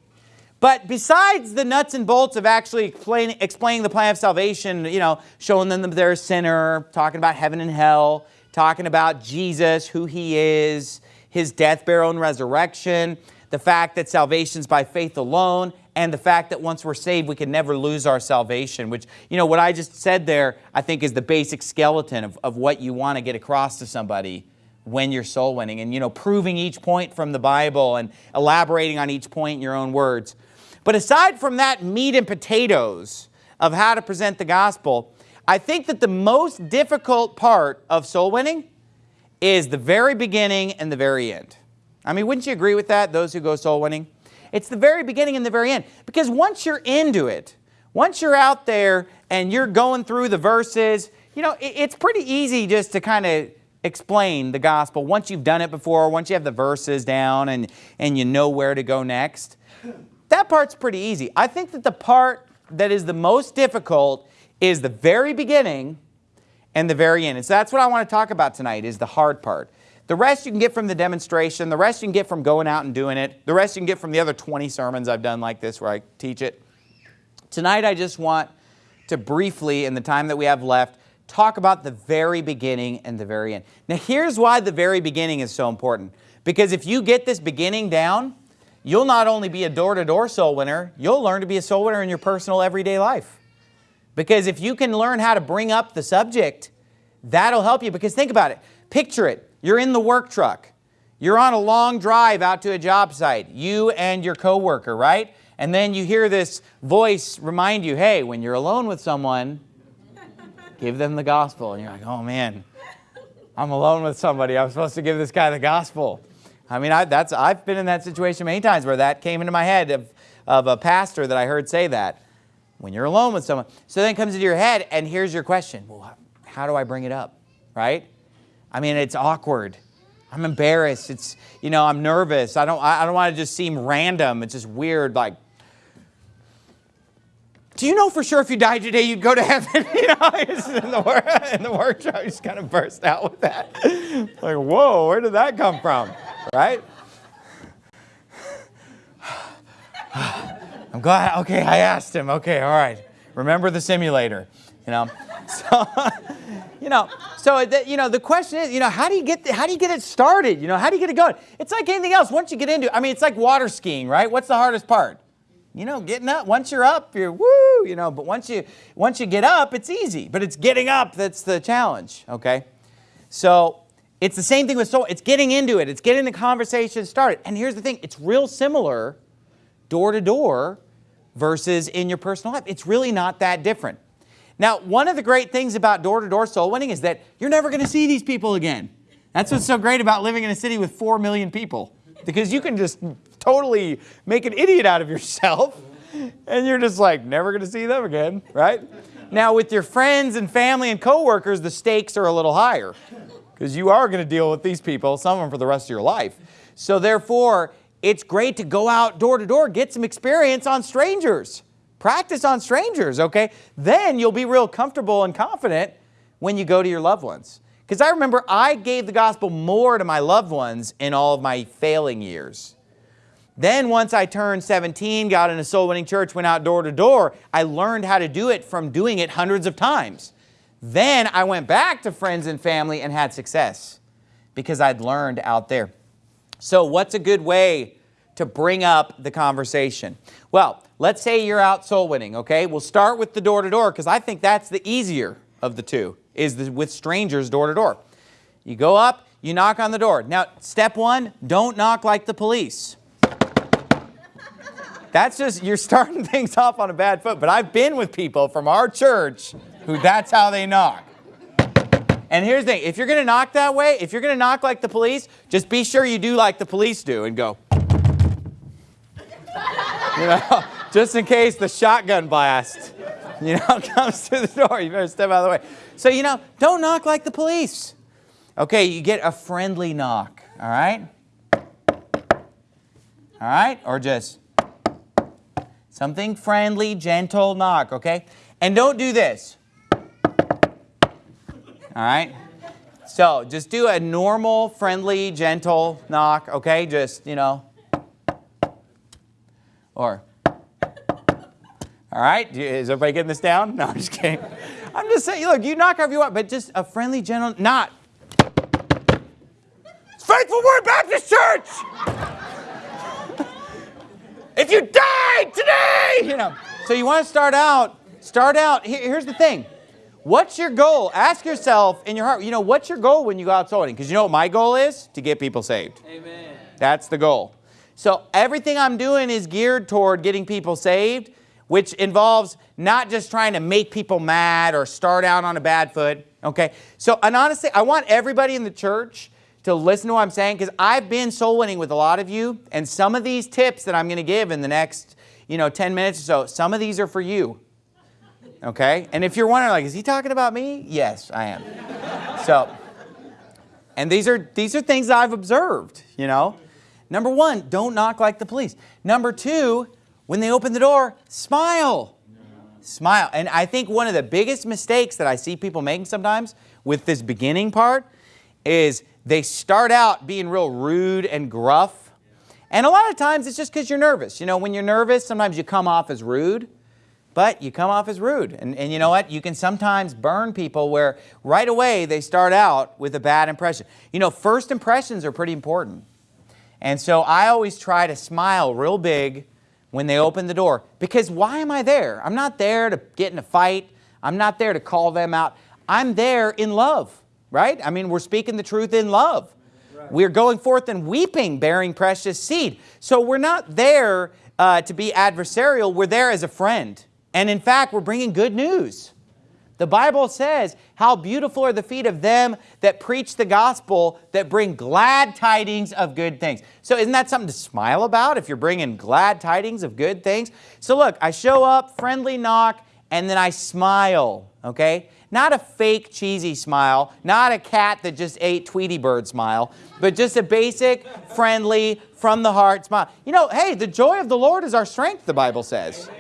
But besides the nuts and bolts of actually explain, explaining the plan of salvation, you know, showing them that they're a sinner, talking about heaven and hell, talking about Jesus, who he is, his death, burial, and resurrection, the fact that salvation is by faith alone, and the fact that once we're saved, we can never lose our salvation, which, you know, what I just said there, I think is the basic skeleton of, of what you want to get across to somebody when you're soul winning and, you know, proving each point from the Bible and elaborating on each point in your own words. But aside from that meat and potatoes of how to present the gospel, I think that the most difficult part of soul winning is the very beginning and the very end. I mean, wouldn't you agree with that, those who go soul winning? It's the very beginning and the very end. Because once you're into it, once you're out there and you're going through the verses, you know, it's pretty easy just to kind of explain the gospel once you've done it before, once you have the verses down and, and you know where to go next. That part's pretty easy. I think that the part that is the most difficult is the very beginning and the very end. And so that's what I want to talk about tonight is the hard part. The rest you can get from the demonstration. The rest you can get from going out and doing it. The rest you can get from the other 20 sermons I've done like this where I teach it. Tonight I just want to briefly, in the time that we have left, talk about the very beginning and the very end. Now here's why the very beginning is so important. Because if you get this beginning down, you'll not only be a door-to-door -door soul winner, you'll learn to be a soul winner in your personal everyday life. Because if you can learn how to bring up the subject, that'll help you. Because think about it. Picture it. You're in the work truck. You're on a long drive out to a job site, you and your coworker, right? And then you hear this voice remind you, hey, when you're alone with someone, give them the gospel. And you're like, oh man, I'm alone with somebody. I'm supposed to give this guy the gospel. I mean, I, that's, I've been in that situation many times where that came into my head of, of a pastor that I heard say that. When you're alone with someone. So then it comes into your head and here's your question. Well, how do I bring it up, right? I mean, it's awkward. I'm embarrassed. It's, you know, I'm nervous. I don't, I don't want to just seem random. It's just weird, like, do you know for sure if you died today, you'd go to heaven? you know, in the, in the workshop, just kind of burst out with that. like, whoa, where did that come from? Right? I'm glad, okay, I asked him. Okay, all right. Remember the simulator, you know? So, you know, so the, you know, the question is, you know, how do you get the, how do you get it started? You know, how do you get it going? It's like anything else. Once you get into, I mean, it's like water skiing, right? What's the hardest part? You know, getting up. Once you're up, you're woo. You know, but once you once you get up, it's easy. But it's getting up that's the challenge. Okay, so it's the same thing with soul. It's getting into it. It's getting the conversation started. And here's the thing: it's real similar, door to door, versus in your personal life. It's really not that different. Now, one of the great things about door-to-door -door soul winning is that you're never going to see these people again. That's what's so great about living in a city with 4 million people. Because you can just totally make an idiot out of yourself and you're just like, never going to see them again, right? Now, with your friends and family and coworkers, the stakes are a little higher because you are going to deal with these people, some of them for the rest of your life. So therefore, it's great to go out door to door, get some experience on strangers. Practice on strangers, okay? Then you'll be real comfortable and confident when you go to your loved ones. Because I remember I gave the gospel more to my loved ones in all of my failing years. Then once I turned 17, got in a soul winning church, went out door to door, I learned how to do it from doing it hundreds of times. Then I went back to friends and family and had success because I'd learned out there. So what's a good way to bring up the conversation? Well, let's say you're out soul winning, okay? We'll start with the door-to-door because I think that's the easier of the two. is the, with strangers door to door. You go up, you knock on the door. Now, step one, don't knock like the police. That's just, you're starting things off on a bad foot. But I've been with people from our church who that's how they knock. And here's the thing, if you're to knock that way, if you're to knock like the police, just be sure you do like the police do and go. You know, just in case the shotgun blast, you know, comes to the door. You better step out of the way. So, you know, don't knock like the police. Okay, you get a friendly knock, all right? All right, or just something friendly, gentle knock, okay? And don't do this. All right? So just do a normal, friendly, gentle knock, okay? Just, you know. Or, all right? Is everybody getting this down? No, I'm just kidding. I'm just saying, look, you knock however you want, but just a friendly, gentle, not. It's Faithful Word Baptist Church! if you died today, you know. So you want to start out, start out, here's the thing. What's your goal? Ask yourself in your heart, you know, what's your goal when you go out soul winning? Because you know what my goal is? To get people saved. Amen. That's the goal. So everything I'm doing is geared toward getting people saved, which involves not just trying to make people mad or start out on a bad foot, okay? So, and honestly, I want everybody in the church to listen to what I'm saying because I've been soul winning with a lot of you, and some of these tips that I'm going to give in the next, you know, 10 minutes or so, some of these are for you okay? And if you're wondering, like, is he talking about me? Yes, I am. so, and these are, these are things I've observed, you know? Number one, don't knock like the police. Number two, when they open the door, smile. Smile. And I think one of the biggest mistakes that I see people making sometimes with this beginning part is they start out being real rude and gruff. And a lot of times it's just because you're nervous. You know, when you're nervous, sometimes you come off as rude but you come off as rude. And, and you know what? You can sometimes burn people where right away they start out with a bad impression. You know, first impressions are pretty important. And so I always try to smile real big when they open the door. Because why am I there? I'm not there to get in a fight. I'm not there to call them out. I'm there in love, right? I mean, we're speaking the truth in love. Right. We're going forth and weeping, bearing precious seed. So we're not there uh, to be adversarial. We're there as a friend. And in fact, we're bringing good news. The Bible says, how beautiful are the feet of them that preach the gospel, that bring glad tidings of good things. So isn't that something to smile about if you're bringing glad tidings of good things? So look, I show up, friendly knock, and then I smile, okay? Not a fake cheesy smile, not a cat that just ate Tweety Bird smile, but just a basic, friendly, from the heart smile. You know, hey, the joy of the Lord is our strength, the Bible says.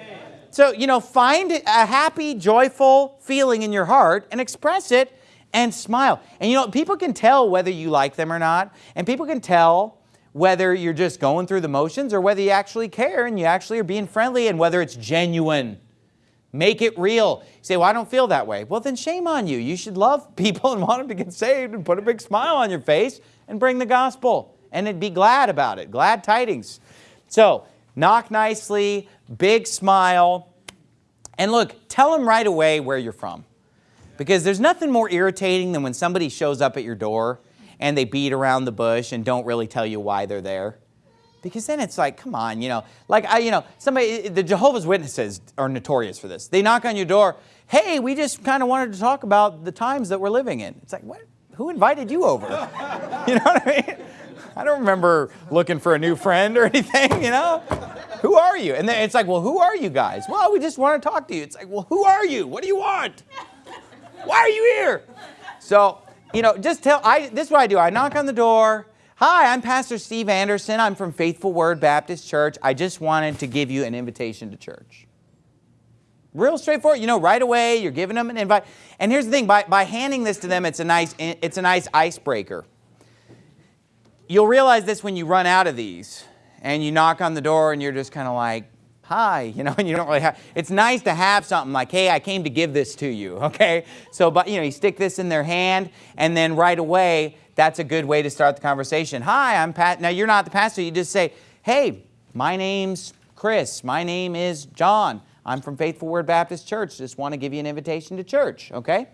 So, you know, find a happy, joyful feeling in your heart and express it and smile. And you know, people can tell whether you like them or not, and people can tell whether you're just going through the motions or whether you actually care and you actually are being friendly and whether it's genuine. Make it real. You say, well, I don't feel that way. Well, then shame on you. You should love people and want them to get saved and put a big smile on your face and bring the gospel and be glad about it. Glad tidings. So, knock nicely, big smile, and look, tell them right away where you're from. Because there's nothing more irritating than when somebody shows up at your door and they beat around the bush and don't really tell you why they're there. Because then it's like, come on, you know, like I, you know, somebody, the Jehovah's Witnesses are notorious for this. They knock on your door, hey, we just kind of wanted to talk about the times that we're living in. It's like, what? Who invited you over? you know what I mean? I don't remember looking for a new friend or anything, you know? who are you? And then it's like, well, who are you guys? Well, we just want to talk to you. It's like, well, who are you? What do you want? Why are you here? So, you know, just tell, I, this is what I do. I knock on the door. Hi, I'm Pastor Steve Anderson. I'm from Faithful Word Baptist Church. I just wanted to give you an invitation to church. Real straightforward. You know, right away, you're giving them an invite. And here's the thing, by, by handing this to them, it's a nice, it's a nice icebreaker. You'll realize this when you run out of these and you knock on the door and you're just kind of like, hi, you know, and you don't really have, it's nice to have something like, hey, I came to give this to you, okay? So, but you know, you stick this in their hand and then right away, that's a good way to start the conversation. Hi, I'm Pat. Now, you're not the pastor. You just say, hey, my name's Chris. My name is John. I'm from Faithful Word Baptist Church. Just want to give you an invitation to church, okay?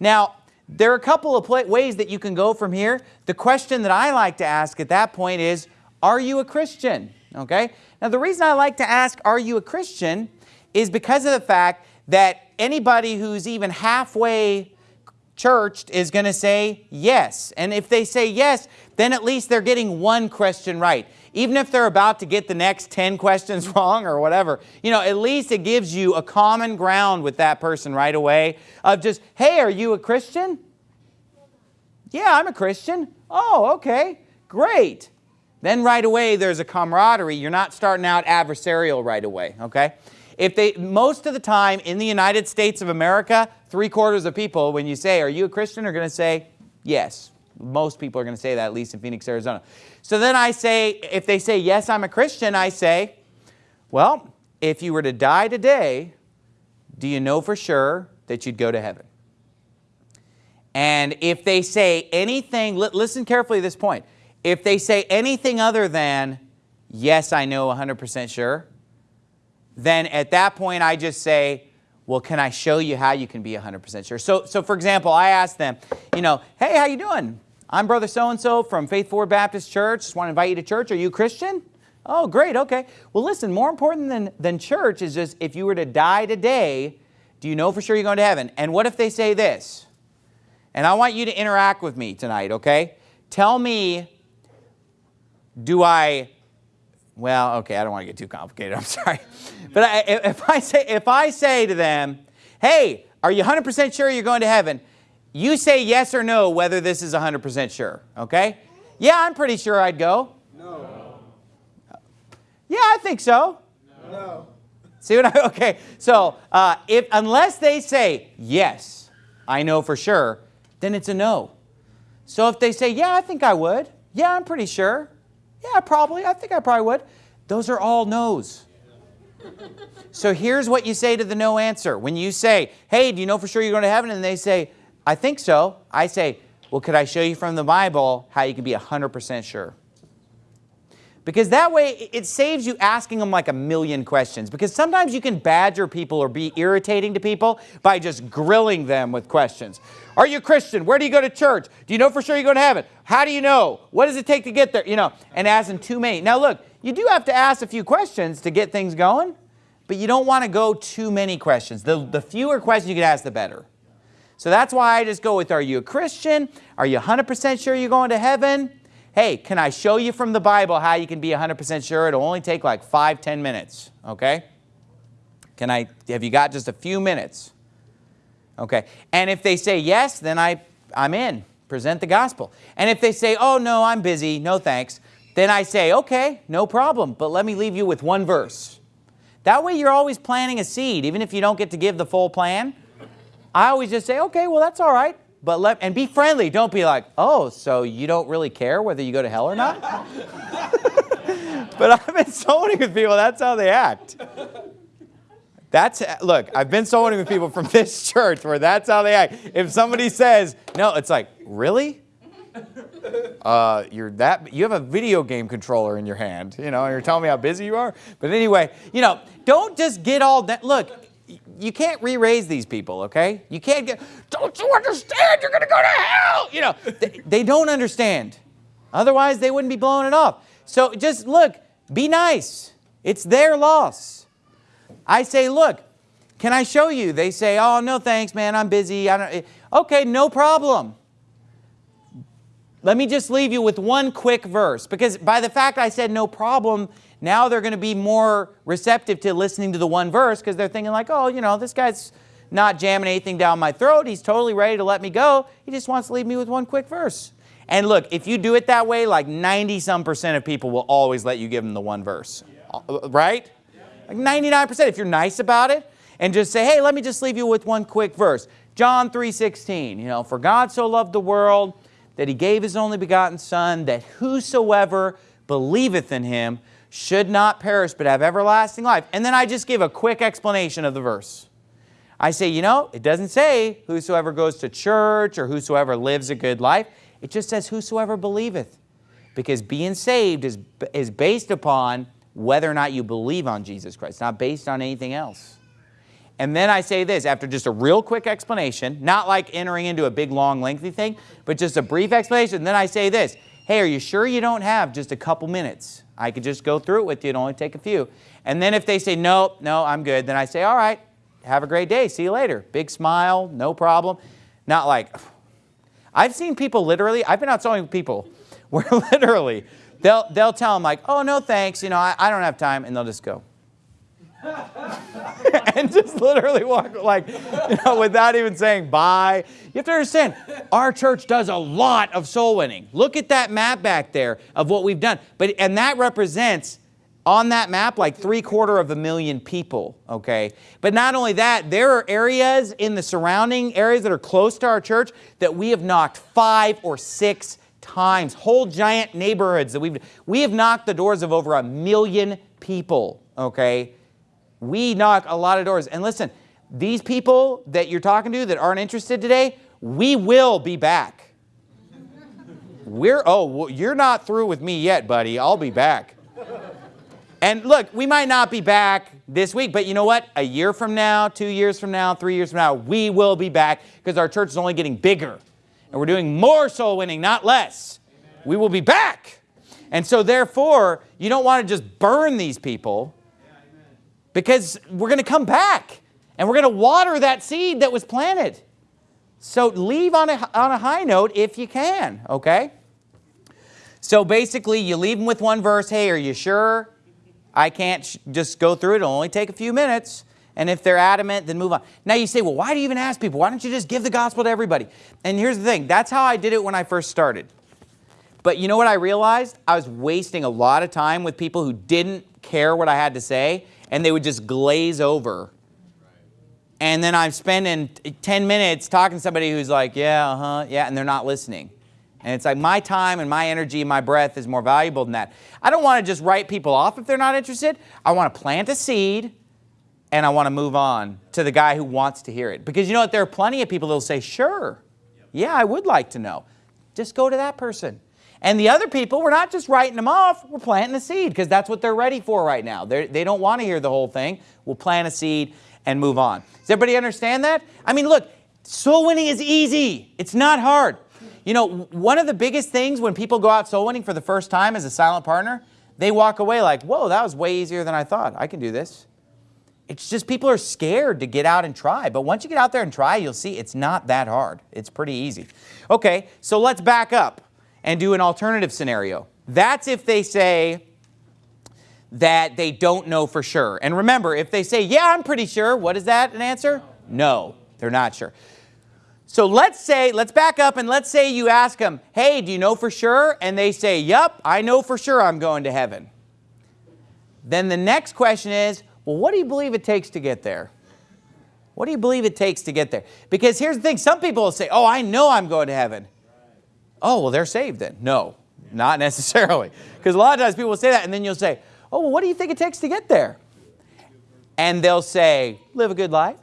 Now, there are a couple of ways that you can go from here. The question that I like to ask at that point is, are you a Christian? Okay. Now, the reason I like to ask, are you a Christian, is because of the fact that anybody who's even halfway churched is going to say yes. And if they say yes, then at least they're getting one question right. Even if they're about to get the next 10 questions wrong or whatever, you know, at least it gives you a common ground with that person right away of just, hey, are you a Christian? Yeah, I'm a Christian. Oh, okay, great. Then right away there's a camaraderie. You're not starting out adversarial right away, okay? If they, most of the time in the United States of America, three quarters of people, when you say, are you a Christian, are going to say, yes. Most people are going to say that, at least in Phoenix, Arizona. So then I say, if they say, yes, I'm a Christian, I say, well, if you were to die today, do you know for sure that you'd go to heaven? And if they say anything, listen carefully to this point. If they say anything other than, yes, I know 100% sure, then at that point I just say, well, can I show you how you can be 100% sure? So, so for example, I ask them, you know, hey, how you doing? I'm brother so-and-so from Faithful Word Baptist Church. Just want to invite you to church. Are you Christian? Oh, great, okay. Well, listen, more important than, than church is just if you were to die today, do you know for sure you're going to heaven? And what if they say this? And I want you to interact with me tonight, okay? Tell me, do I well, okay, I don't want to get too complicated. I'm sorry. But I, if, I say, if I say to them, hey, are you 100% sure you're going to heaven? You say yes or no whether this is 100% sure, okay? Yeah, I'm pretty sure I'd go. No. Yeah, I think so. No. See what I, okay, so uh, if, unless they say, yes, I know for sure, then it's a no. So if they say, yeah, I think I would, yeah, I'm pretty sure, yeah, probably. I think I probably would. Those are all no's. So here's what you say to the no answer. When you say, hey, do you know for sure you're going to heaven? And they say, I think so. I say, well, could I show you from the Bible how you can be 100% sure? Because that way it saves you asking them like a million questions. Because sometimes you can badger people or be irritating to people by just grilling them with questions. Are you a Christian? Where do you go to church? Do you know for sure you're going to heaven? How do you know? What does it take to get there? You know, and asking too many. Now look, you do have to ask a few questions to get things going, but you don't want to go too many questions. The, the fewer questions you can ask, the better. So that's why I just go with, are you a Christian? Are you 100% sure you're going to heaven? hey, can I show you from the Bible how you can be 100% sure? It'll only take like five, ten minutes, okay? Can I, have you got just a few minutes? Okay, and if they say yes, then I, I'm in, present the gospel. And if they say, oh no, I'm busy, no thanks, then I say, okay, no problem, but let me leave you with one verse. That way you're always planting a seed, even if you don't get to give the full plan. I always just say, okay, well that's all right. But let, and be friendly. Don't be like, oh, so you don't really care whether you go to hell or not? but I've been winning with people, that's how they act. That's, look, I've been winning with people from this church where that's how they act. If somebody says, no, it's like, really? Uh, you're that, you have a video game controller in your hand, you know, and you're telling me how busy you are? But anyway, you know, don't just get all that, look, you can't re-raise these people, okay? You can't get, don't you understand? You're to go to hell. You know, they, they don't understand. Otherwise, they wouldn't be blowing it off. So just look, be nice. It's their loss. I say, look, can I show you? They say, oh, no thanks, man, I'm busy. I don't, eh, okay, no problem. Let me just leave you with one quick verse because by the fact I said no problem, now they're going to be more receptive to listening to the one verse because they're thinking like, oh, you know, this guy's not jamming anything down my throat. He's totally ready to let me go. He just wants to leave me with one quick verse. And look, if you do it that way, like 90 some percent of people will always let you give them the one verse. Yeah. Right? Like 99% if you're nice about it and just say, hey, let me just leave you with one quick verse. John 3.16, you know, for God so loved the world that he gave his only begotten son that whosoever believeth in him should not perish but have everlasting life. And then I just give a quick explanation of the verse. I say, you know, it doesn't say whosoever goes to church or whosoever lives a good life. It just says whosoever believeth. Because being saved is, is based upon whether or not you believe on Jesus Christ, not based on anything else. And then I say this after just a real quick explanation, not like entering into a big, long, lengthy thing, but just a brief explanation. Then I say this Hey, are you sure you don't have just a couple minutes? I could just go through it with you, it'd only take a few. And then if they say, No, no, I'm good, then I say, All right, have a great day, see you later. Big smile, no problem. Not like, I've seen people literally, I've been out with people where literally they'll, they'll tell them, like, Oh, no, thanks, you know, I, I don't have time, and they'll just go. and just literally walk like, you know, without even saying bye. You have to understand, our church does a lot of soul winning. Look at that map back there of what we've done. But and that represents on that map like three quarter of a million people, okay? But not only that, there are areas in the surrounding areas that are close to our church that we have knocked five or six times. Whole giant neighborhoods that we've, we have knocked the doors of over a million people, okay? We knock a lot of doors. And listen, these people that you're talking to that aren't interested today, we will be back. We're, oh, you're not through with me yet, buddy. I'll be back. And look, we might not be back this week, but you know what? A year from now, two years from now, three years from now, we will be back because our church is only getting bigger. And we're doing more soul winning, not less. We will be back. And so, therefore, you don't want to just burn these people because we're going to come back and we're going to water that seed that was planted. So leave on a, on a high note if you can, okay? So basically, you leave them with one verse. Hey, are you sure? I can't just go through it. It'll only take a few minutes. And if they're adamant, then move on. Now you say, well, why do you even ask people? Why don't you just give the gospel to everybody? And here's the thing. That's how I did it when I first started. But you know what I realized? I was wasting a lot of time with people who didn't care what I had to say and they would just glaze over. And then I'm spending 10 minutes talking to somebody who's like, yeah, uh-huh, yeah, and they're not listening. And it's like my time and my energy and my breath is more valuable than that. I don't want to just write people off if they're not interested. I want to plant a seed and I want to move on to the guy who wants to hear it. Because you know what? There are plenty of people that will say, sure, yeah, I would like to know. Just go to that person. And the other people, we're not just writing them off, we're planting a seed because that's what they're ready for right now. They're, they do not want to hear the whole thing. We'll plant a seed and move on. Does everybody understand that? I mean, look, soul winning is easy. It's not hard. You know, one of the biggest things when people go out soul winning for the first time as a silent partner, they walk away like, whoa, that was way easier than I thought. I can do this. It's just people are scared to get out and try. But once you get out there and try, you'll see it's not that hard. It's pretty easy. Okay, so let's back up and do an alternative scenario. That's if they say that they don't know for sure. And remember, if they say, yeah, I'm pretty sure, what is that an answer? No, they're not sure. So let's say, let's back up and let's say you ask them, hey, do you know for sure? And they say, yep, I know for sure I'm going to heaven. Then the next question is, well, what do you believe it takes to get there? What do you believe it takes to get there? Because here's the thing, some people will say, oh, I know I'm going to heaven. Oh, well, they're saved then. No, not necessarily. Because a lot of times people will say that, and then you'll say, oh, well, what do you think it takes to get there? And they'll say, live a good life.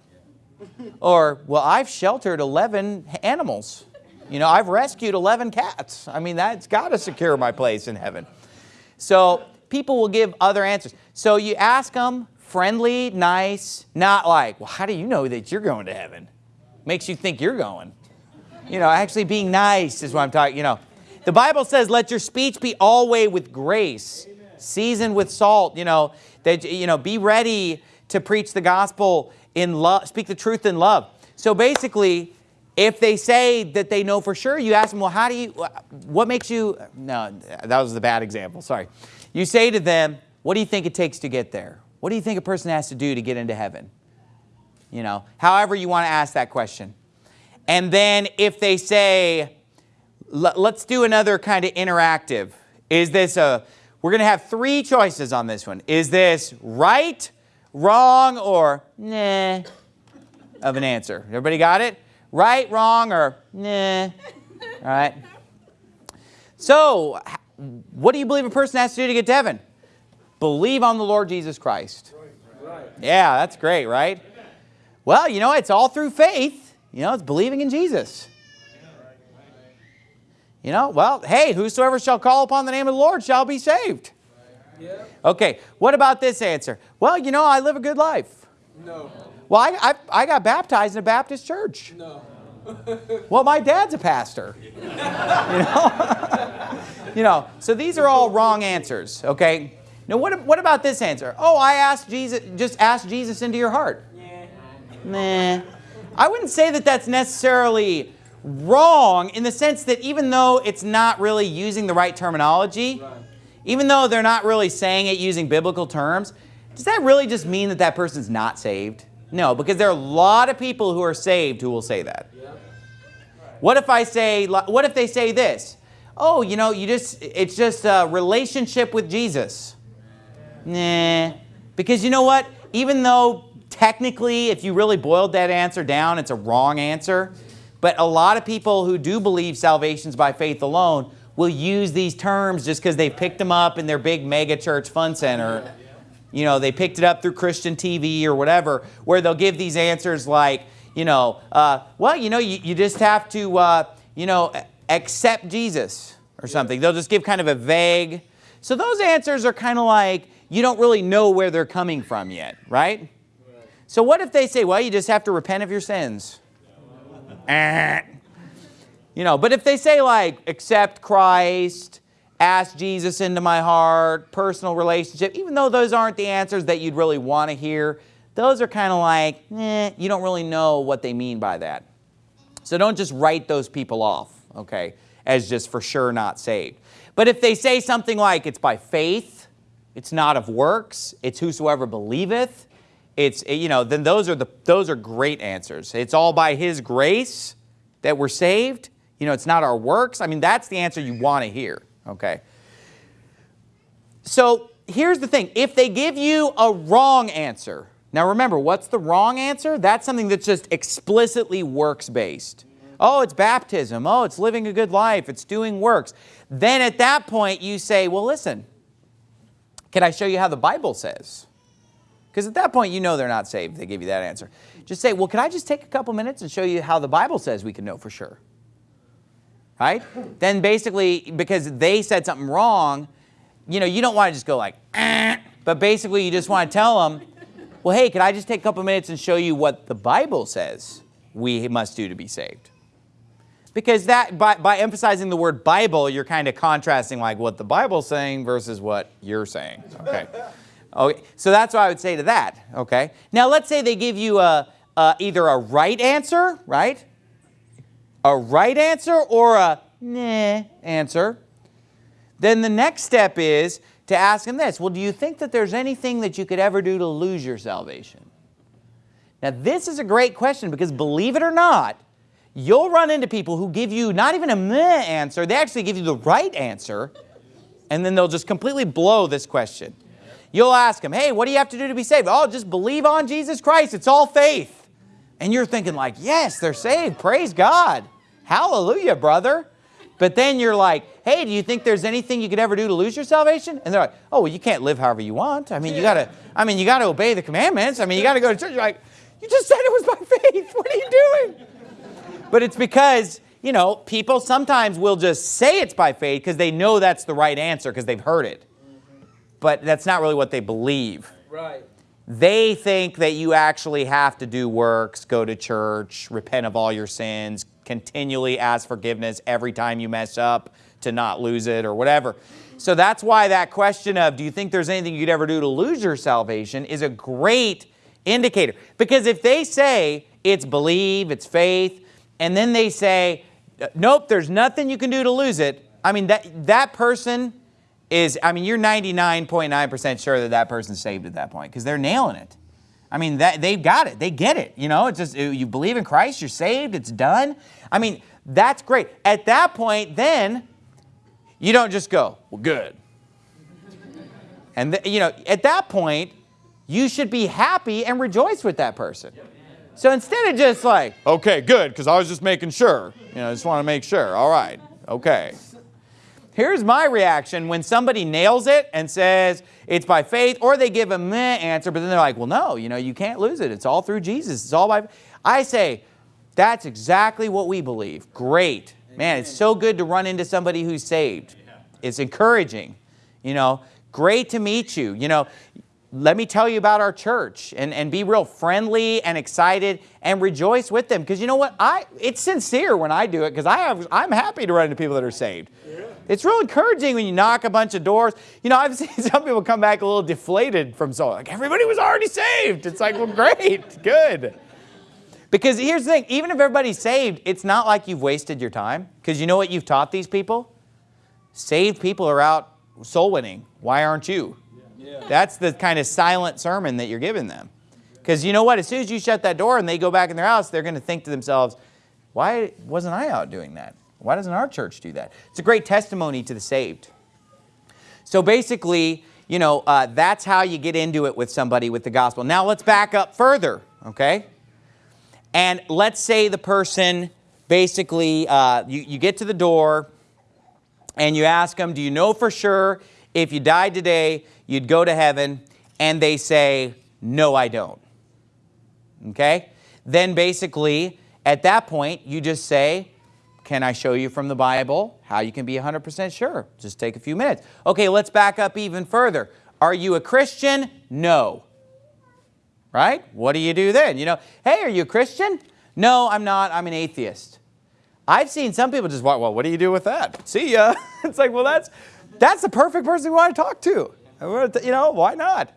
Or, well, I've sheltered 11 animals. You know, I've rescued 11 cats. I mean, that's got to secure my place in heaven. So people will give other answers. So you ask them, friendly, nice, not like, well, how do you know that you're going to heaven? Makes you think you're going. You know, actually being nice is what I'm talking, you know. The Bible says, let your speech be always with grace, seasoned with salt, you know, that, you know, be ready to preach the gospel in love, speak the truth in love. So basically, if they say that they know for sure, you ask them, well, how do you, what makes you, no, that was the bad example, sorry. You say to them, what do you think it takes to get there? What do you think a person has to do to get into heaven? You know, however you want to ask that question. And then if they say, let's do another kind of interactive. Is this a, we're going to have three choices on this one. Is this right, wrong, or nah of an answer? Everybody got it? Right, wrong, or nah? All right. So, what do you believe a person has to do to get to heaven? Believe on the Lord Jesus Christ. Yeah, that's great, right? Well, you know, it's all through faith. You know, it's believing in Jesus. You know, well, hey, whosoever shall call upon the name of the Lord shall be saved. Okay, what about this answer? Well, you know, I live a good life. No. Well, I, I, I got baptized in a Baptist church. No. Well, my dad's a pastor. you know? you know, so these are all wrong answers, okay? Now, what, what about this answer? Oh, I asked Jesus, just ask Jesus into your heart. Yeah. Nah. I wouldn't say that that's necessarily wrong in the sense that even though it's not really using the right terminology, Right. even though they're not really saying it using biblical terms, does that really just mean that that person's not saved? No, because there are a lot of people who are saved who will say that. What if I say, what if they say this? Oh, you know, you just, it's just a relationship with Jesus. Nah, because you know what? Even though technically, if you really boiled that answer down, it's a wrong answer. But a lot of people who do believe salvation's by faith alone will use these terms just because they picked them up in their big mega church fun center. You know, they picked it up through Christian TV or whatever, where they'll give these answers like, you know, uh, well, you know, you, you just have to, uh, you know, accept Jesus or something. They'll just give kind of a vague. So those answers are kind of like, you don't really know where they're coming from yet, right? So what if they say, well, you just have to repent of your sins? Eh. You know, but if they say like, accept Christ, ask Jesus into my heart, personal relationship, even though those aren't the answers that you'd really want to hear, those are kind of like, eh, you don't really know what they mean by that. So don't just write those people off, okay, as just for sure not saved. But if they say something like, it's by faith, it's not of works, it's whosoever believeth, it's, you know, then those are, the, those are great answers. It's all by His grace that we're saved. You know, it's not our works. I mean, that's the answer you want to hear, okay? So here's the thing. If they give you a wrong answer, now remember, what's the wrong answer? That's something that's just explicitly works-based. Oh, it's baptism. Oh, it's living a good life. It's doing works. Then at that point, you say, well, listen, can I show you how the Bible says? Because at that point, you know they're not saved. They give you that answer. Just say, well, can I just take a couple minutes and show you how the Bible says we can know for sure? Right? Then basically, because they said something wrong, you know, you don't want to just go like, eh, but basically you just want to tell them, well, hey, can I just take a couple minutes and show you what the Bible says we must do to be saved? Because that, by, by emphasizing the word Bible, you're kind of contrasting like what the Bible's saying versus what you're saying, okay? Okay, so that's what I would say to that, okay? Now let's say they give you a, a, either a right answer, right? A right answer or a nah answer. Then the next step is to ask them this, well, do you think that there's anything that you could ever do to lose your salvation? Now this is a great question because believe it or not, you'll run into people who give you not even a meh answer, they actually give you the right answer, and then they'll just completely blow this question. You'll ask them, hey, what do you have to do to be saved? Oh, just believe on Jesus Christ. It's all faith. And you're thinking like, yes, they're saved. Praise God. Hallelujah, brother. But then you're like, hey, do you think there's anything you could ever do to lose your salvation? And they're like, oh, well, you can't live however you want. I mean, you gotta, I mean, you gotta obey the commandments. I mean, you gotta go to church. You're like, you just said it was by faith. What are you doing? But it's because, you know, people sometimes will just say it's by faith because they know that's the right answer because they've heard it but that's not really what they believe. Right. They think that you actually have to do works, go to church, repent of all your sins, continually ask forgiveness every time you mess up to not lose it or whatever. So that's why that question of, do you think there's anything you'd ever do to lose your salvation is a great indicator. Because if they say it's believe, it's faith, and then they say, nope, there's nothing you can do to lose it, I mean, that, that person is, I mean, you're 99.9% sure that that person's saved at that point because they're nailing it. I mean, that, they've got it. They get it. You know, it's just, uh, you believe in Christ, you're saved, it's done. I mean, that's great. At that point, then, you don't just go, well, good. And, you know, at that point, you should be happy and rejoice with that person. So instead of just like, okay, good, because I was just making sure. You know, I just want to make sure. All right, okay. Here's my reaction when somebody nails it and says it's by faith, or they give a meh answer, but then they're like, well, no, you know, you can't lose it. It's all through Jesus. It's all by. I say, that's exactly what we believe. Great. Man, it's so good to run into somebody who's saved. It's encouraging. You know, great to meet you. You know, let me tell you about our church and, and be real friendly and excited and rejoice with them. Because you know what? I It's sincere when I do it because I have, I'm happy to run into people that are saved. Yeah. It's real encouraging when you knock a bunch of doors. You know, I've seen some people come back a little deflated from so like everybody was already saved. It's like, well, great, good. Because here's the thing, even if everybody's saved, it's not like you've wasted your time. Because you know what you've taught these people? Saved people are out soul winning. Why aren't you? That's the kind of silent sermon that you're giving them. Because you know what? As soon as you shut that door and they go back in their house, they're going to think to themselves, why wasn't I out doing that? Why doesn't our church do that? It's a great testimony to the saved. So basically, you know, uh, that's how you get into it with somebody with the gospel. Now let's back up further, okay? And let's say the person basically, uh, you, you get to the door and you ask them, do you know for sure if you died today, you'd go to heaven, and they say, no, I don't. Okay? Then basically, at that point, you just say, can I show you from the Bible how you can be 100% sure? Just take a few minutes. Okay, let's back up even further. Are you a Christian? No. Right? What do you do then? You know, hey, are you a Christian? No, I'm not. I'm an atheist. I've seen some people just, well, what do you do with that? See ya. it's like, well, that's, that's the perfect person we want to talk to. You know, why not?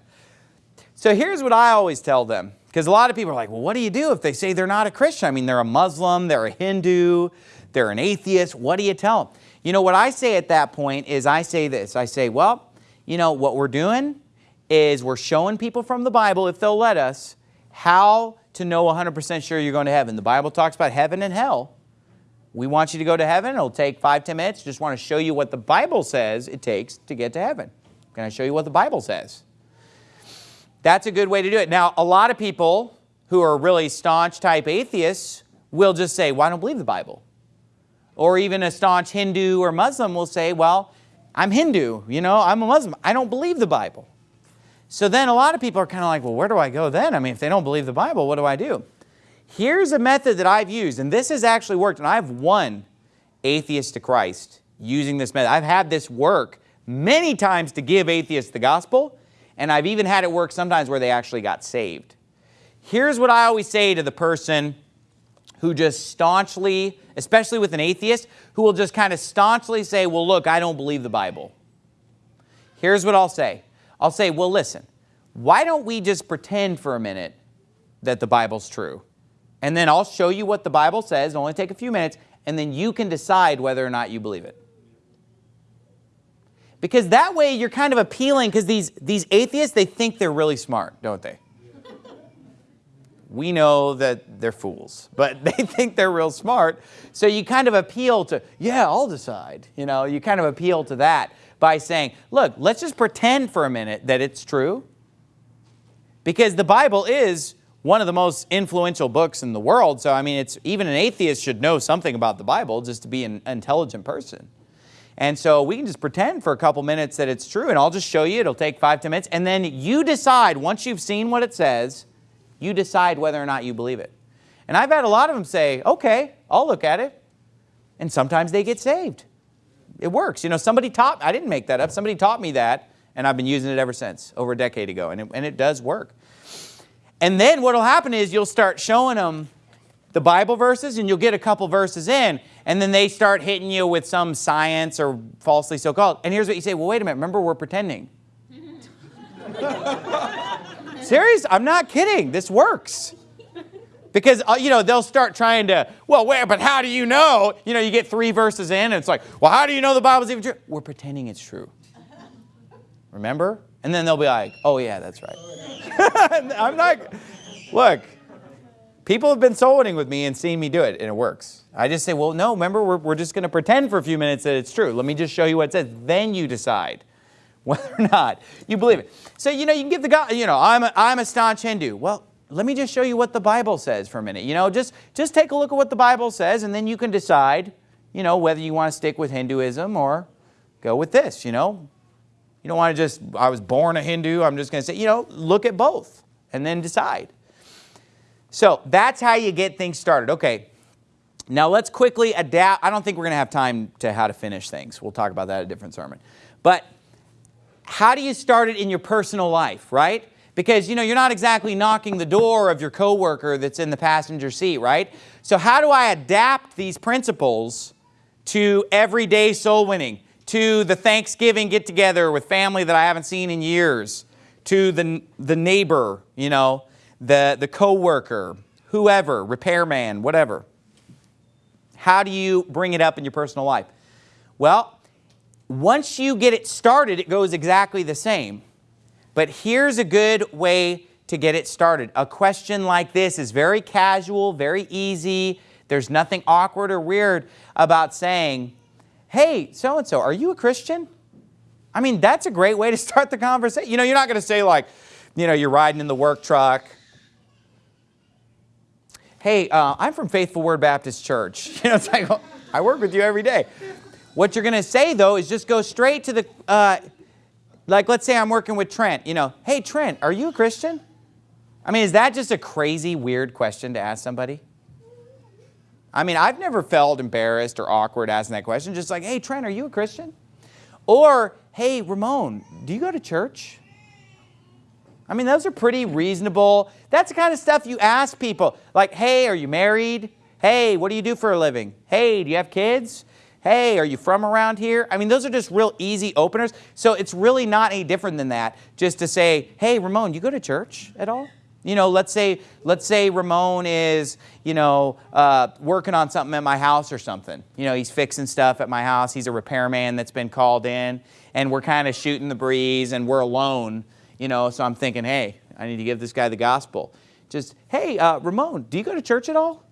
So here's what I always tell them. Because a lot of people are like, well, what do you do if they say they're not a Christian? I mean, they're a Muslim, they're a Hindu, they're an atheist. What do you tell them? You know, what I say at that point is I say this. I say, well, you know, what we're doing is we're showing people from the Bible, if they'll let us, how to know 100% sure you're going to heaven. The Bible talks about heaven and hell. We want you to go to heaven. It'll take five, ten minutes. Just want to show you what the Bible says it takes to get to heaven. Can I show you what the Bible says? That's a good way to do it. Now, a lot of people who are really staunch type atheists will just say, well, I don't believe the Bible. Or even a staunch Hindu or Muslim will say, well, I'm Hindu, you know, I'm a Muslim. I don't believe the Bible. So then a lot of people are kind of like, well, where do I go then? I mean, if they don't believe the Bible, what do I do? Here's a method that I've used, and this has actually worked, and I've won atheists to Christ using this method. I've had this work many times to give atheists the gospel, and I've even had it work sometimes where they actually got saved. Here's what I always say to the person who just staunchly, especially with an atheist, who will just kind of staunchly say, well, look, I don't believe the Bible. Here's what I'll say. I'll say, well, listen, why don't we just pretend for a minute that the Bible's true? And then I'll show you what the Bible says. It'll only take a few minutes. And then you can decide whether or not you believe it. Because that way you're kind of appealing, because these, these atheists, they think they're really smart, don't they? we know that they're fools, but they think they're real smart. So you kind of appeal to, yeah, I'll decide. You know, you kind of appeal to that by saying, look, let's just pretend for a minute that it's true. Because the Bible is one of the most influential books in the world. So, I mean, it's even an atheist should know something about the Bible just to be an intelligent person. And so we can just pretend for a couple minutes that it's true, and I'll just show you. It'll take five, ten minutes. And then you decide, once you've seen what it says, you decide whether or not you believe it. And I've had a lot of them say, okay, I'll look at it. And sometimes they get saved. It works. You know, somebody taught, I didn't make that up, somebody taught me that, and I've been using it ever since, over a decade ago, and it, and it does work. And then what will happen is you'll start showing them the Bible verses and you'll get a couple verses in and then they start hitting you with some science or falsely so-called. And here's what you say, well, wait a minute, remember we're pretending. Serious? I'm not kidding. This works. Because, uh, you know, they'll start trying to, well, wait, but how do you know? You know, you get three verses in and it's like, well, how do you know the Bible's even true? We're pretending it's true. Remember? And then they'll be like, oh, yeah, that's right. I'm not, look, people have been soul winning with me and seeing me do it, and it works. I just say, well, no, remember, we're, we're just going to pretend for a few minutes that it's true. Let me just show you what it says. Then you decide whether or not you believe it. So, you know, you can give the God, you know, I'm a, I'm a staunch Hindu. Well, let me just show you what the Bible says for a minute. You know, just, just take a look at what the Bible says, and then you can decide, you know, whether you want to stick with Hinduism or go with this, you know. You don't want to just, I was born a Hindu, I'm just going to say, you know, look at both and then decide. So that's how you get things started. Okay, now let's quickly adapt. I don't think we're going to have time to how to finish things. We'll talk about that a different sermon. But how do you start it in your personal life, right? Because you know you're not exactly knocking the door of your coworker that's in the passenger seat, right? So how do I adapt these principles to everyday soul winning, to the Thanksgiving get together with family that I haven't seen in years, to the, the neighbor, you know, the, the coworker, whoever, repairman, whatever. How do you bring it up in your personal life? Well, once you get it started, it goes exactly the same. But here's a good way to get it started. A question like this is very casual, very easy. There's nothing awkward or weird about saying, hey, so-and-so, are you a Christian? I mean, that's a great way to start the conversation. You know, you're not going to say like, you know, you're riding in the work truck. Hey, uh, I'm from Faithful Word Baptist Church. You know, it's like, well, I work with you every day. What you're going to say, though, is just go straight to the, uh, like, let's say I'm working with Trent. You know, hey, Trent, are you a Christian? I mean, is that just a crazy, weird question to ask somebody? I mean, I've never felt embarrassed or awkward asking that question. Just like, hey, Trent, are you a Christian? Or, hey, Ramon, do you go to church? I mean, those are pretty reasonable. That's the kind of stuff you ask people. Like, hey, are you married? Hey, what do you do for a living? Hey, do you have kids? Hey, are you from around here? I mean, those are just real easy openers. So it's really not any different than that just to say, hey, Ramon, you go to church at all? You know, let's say, let's say Ramon is, you know, uh, working on something at my house or something. You know, he's fixing stuff at my house. He's a repairman that's been called in, and we're kind of shooting the breeze, and we're alone. You know, so I'm thinking, hey, I need to give this guy the gospel. Just, hey, uh, Ramon, do you go to church at all?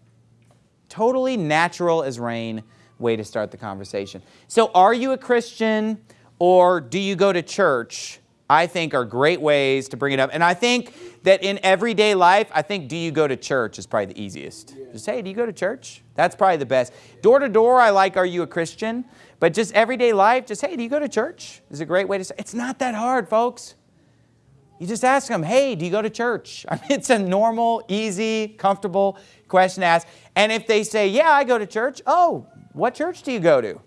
Totally natural as rain way to start the conversation. So, are you a Christian, or do you go to church? I think are great ways to bring it up. And I think that in everyday life, I think do you go to church is probably the easiest. Yeah. Just, hey, do you go to church? That's probably the best. Door to door, I like, are you a Christian? But just everyday life, just, hey, do you go to church? Is a great way to say, it's not that hard, folks. You just ask them, hey, do you go to church? I mean, it's a normal, easy, comfortable question to ask. And if they say, yeah, I go to church, oh, what church do you go to?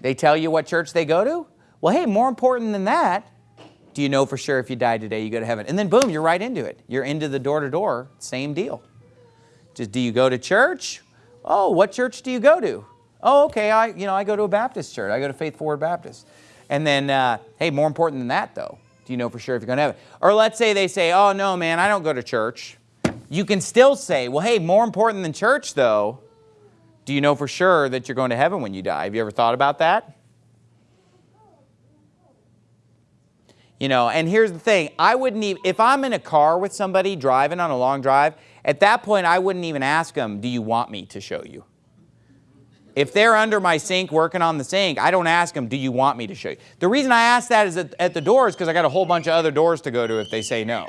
They tell you what church they go to? Well, hey, more important than that, do you know for sure if you die today, you go to heaven? And then boom, you're right into it. You're into the door-to-door, -door, same deal. Just do you go to church? Oh, what church do you go to? Oh, okay, I, you know, I go to a Baptist church. I go to Faithful Word Baptist. And then, uh, hey, more important than that though, do you know for sure if you're going to heaven? Or let's say they say, oh no, man, I don't go to church. You can still say, well, hey, more important than church though, do you know for sure that you're going to heaven when you die? Have you ever thought about that? You know, and here's the thing, I wouldn't even, if I'm in a car with somebody driving on a long drive, at that point I wouldn't even ask them, do you want me to show you? If they're under my sink working on the sink, I don't ask them, do you want me to show you? The reason I ask that is at, at the doors because I got a whole bunch of other doors to go to if they say no.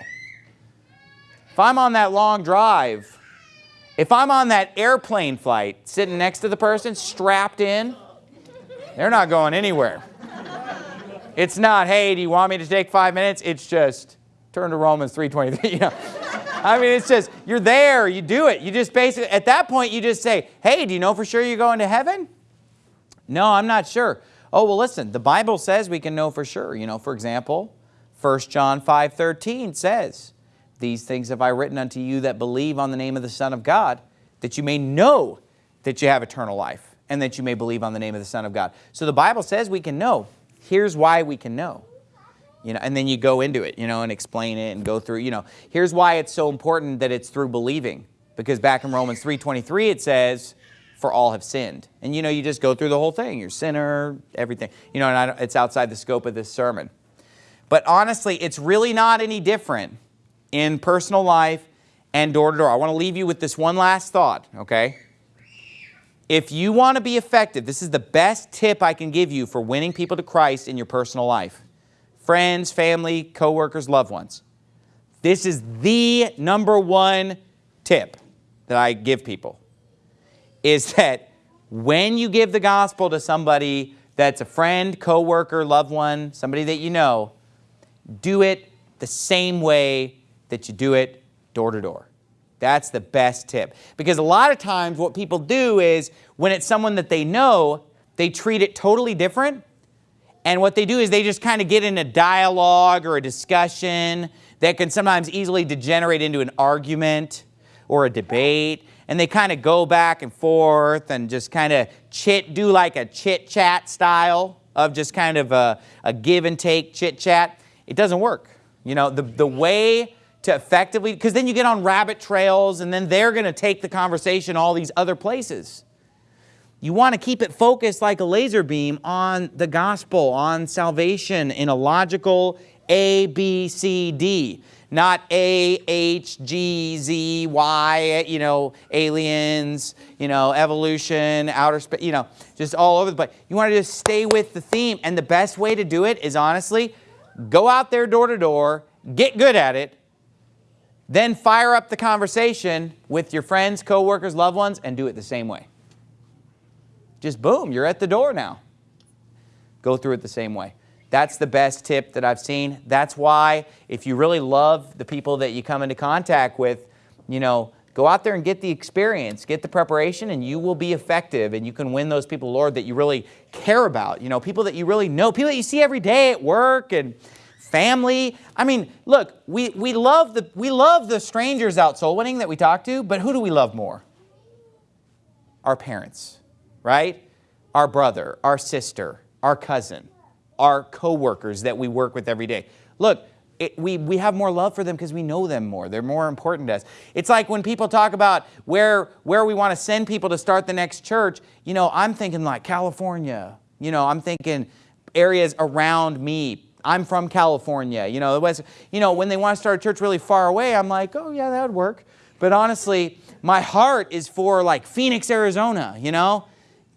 If I'm on that long drive, if I'm on that airplane flight sitting next to the person strapped in, they're not going anywhere. It's not, hey, do you want me to take five minutes? It's just, turn to Romans 3.23, you know. I mean, it's just, you're there, you do it. You just basically, at that point, you just say, hey, do you know for sure you're going to heaven? No, I'm not sure. Oh, well, listen, the Bible says we can know for sure. You know, for example, 1 John 5.13 says, These things have I written unto you that believe on the name of the Son of God, that you may know that you have eternal life, and that you may believe on the name of the Son of God. So the Bible says we can know here's why we can know. You know, and then you go into it, you know, and explain it and go through, you know, here's why it's so important that it's through believing. Because back in Romans 3.23 it says, for all have sinned. And you know, you just go through the whole thing. You're sinner, everything. You know, and it's outside the scope of this sermon. But honestly, it's really not any different in personal life and door to door. I want to leave you with this one last thought, okay? If you want to be effective, this is the best tip I can give you for winning people to Christ in your personal life. Friends, family, coworkers, loved ones. This is the number one tip that I give people is that when you give the gospel to somebody that's a friend, coworker, loved one, somebody that you know, do it the same way that you do it door to door. That's the best tip. Because a lot of times what people do is when it's someone that they know, they treat it totally different And what they do is they just kind of get in a dialogue or a discussion that can sometimes easily degenerate into an argument or a debate. And they kind of go back and forth and just kind of chit, do like a chit chat style of just kind of a, a give and take chit chat. It doesn't work. You know, the, the way to effectively, because then you get on rabbit trails and then they're going to take the conversation all these other places. You want to keep it focused like a laser beam on the gospel, on salvation in a logical A, B, C, D. Not A, H, G, Z, Y, you know, aliens, you know, evolution, outer space, you know, just all over the place. You want to just stay with the theme. And the best way to do it is honestly, go out there door to door, get good at it, then fire up the conversation with your friends, coworkers, loved ones, and do it the same way. Just boom, you're at the door now. Go through it the same way. That's the best tip that I've seen. That's why if you really love the people that you come into contact with, you know, go out there and get the experience, get the preparation, and you will be effective and you can win those people, Lord, that you really care about. You know, people that you really know, people that you see every day at work and family. I mean, look, we, we, love the, we love the strangers out soul winning that we talk to, but who do we love more? Our parents right? Our brother, our sister, our cousin, our coworkers that we work with every day. Look, it, we, we have more love for them because we know them more. They're more important to us. It's like when people talk about where, where we want to send people to start the next church, you know, I'm thinking like California. You know, I'm thinking areas around me. I'm from California. You know, the West, you know, when they want to start a church really far away, I'm like, oh yeah, that would work. But honestly, my heart is for like Phoenix, Arizona, you know?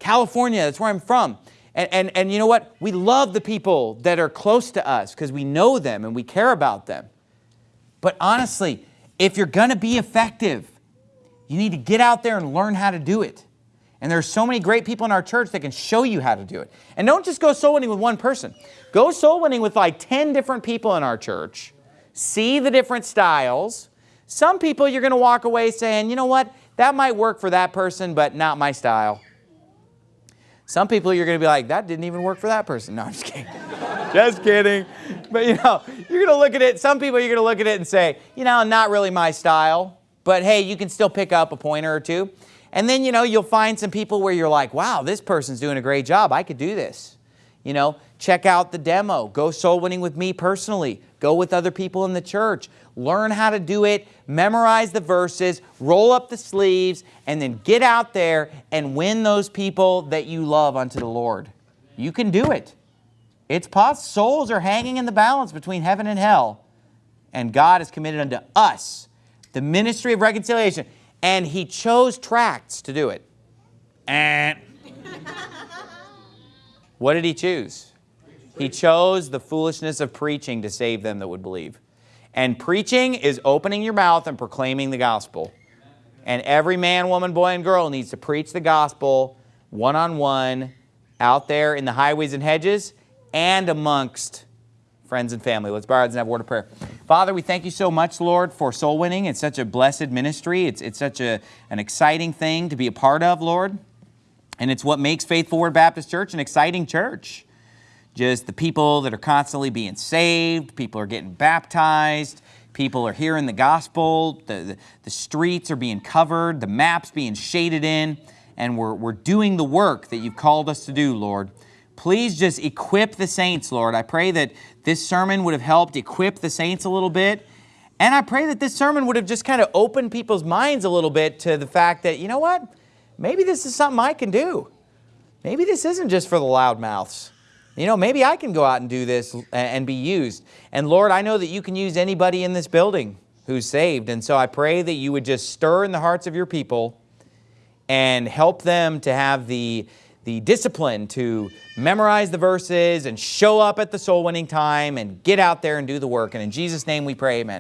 California, that's where I'm from. And, and, and you know what? We love the people that are close to us because we know them and we care about them. But honestly, if you're going to be effective, you need to get out there and learn how to do it. And there's so many great people in our church that can show you how to do it. And don't just go soul winning with one person. Go soul winning with like 10 different people in our church. See the different styles. Some people you're going to walk away saying, you know what, that might work for that person, but not my style. Some people you're going to be like, that didn't even work for that person. No, I'm just kidding. just kidding. But you know, you're going to look at it, some people you're going to look at it and say, you know, not really my style, but hey, you can still pick up a pointer or two. And then, you know, you'll find some people where you're like, wow, this person's doing a great job. I could do this. You know, check out the demo. Go soul winning with me personally. Go with other people in the church. Learn how to do it. Memorize the verses. Roll up the sleeves. And then get out there and win those people that you love unto the Lord. You can do it. It's possible. Souls are hanging in the balance between heaven and hell. And God has committed unto us the ministry of reconciliation. And He chose tracts to do it. And what did He choose? He chose the foolishness of preaching to save them that would believe. And preaching is opening your mouth and proclaiming the gospel. And every man, woman, boy, and girl needs to preach the gospel one-on-one -on -one, out there in the highways and hedges and amongst friends and family. Let's bow our and have a word of prayer. Father, we thank you so much, Lord, for soul winning. It's such a blessed ministry. It's, it's such a, an exciting thing to be a part of, Lord. And it's what makes Faithful Word Baptist Church an exciting church just the people that are constantly being saved, people are getting baptized, people are hearing the gospel, the, the, the, streets are being covered, the maps being shaded in, and we're, we're doing the work that you've called us to do, Lord. Please just equip the saints, Lord. I pray that this sermon would have helped equip the saints a little bit. And I pray that this sermon would have just kind of opened people's minds a little bit to the fact that, you know what? Maybe this is something I can do. Maybe this isn't just for the loudmouths. You know, maybe I can go out and do this and be used. And Lord, I know that you can use anybody in this building who's saved. And so I pray that you would just stir in the hearts of your people and help them to have the, the discipline to memorize the verses and show up at the soul winning time and get out there and do the work. And in Jesus' name we pray, amen.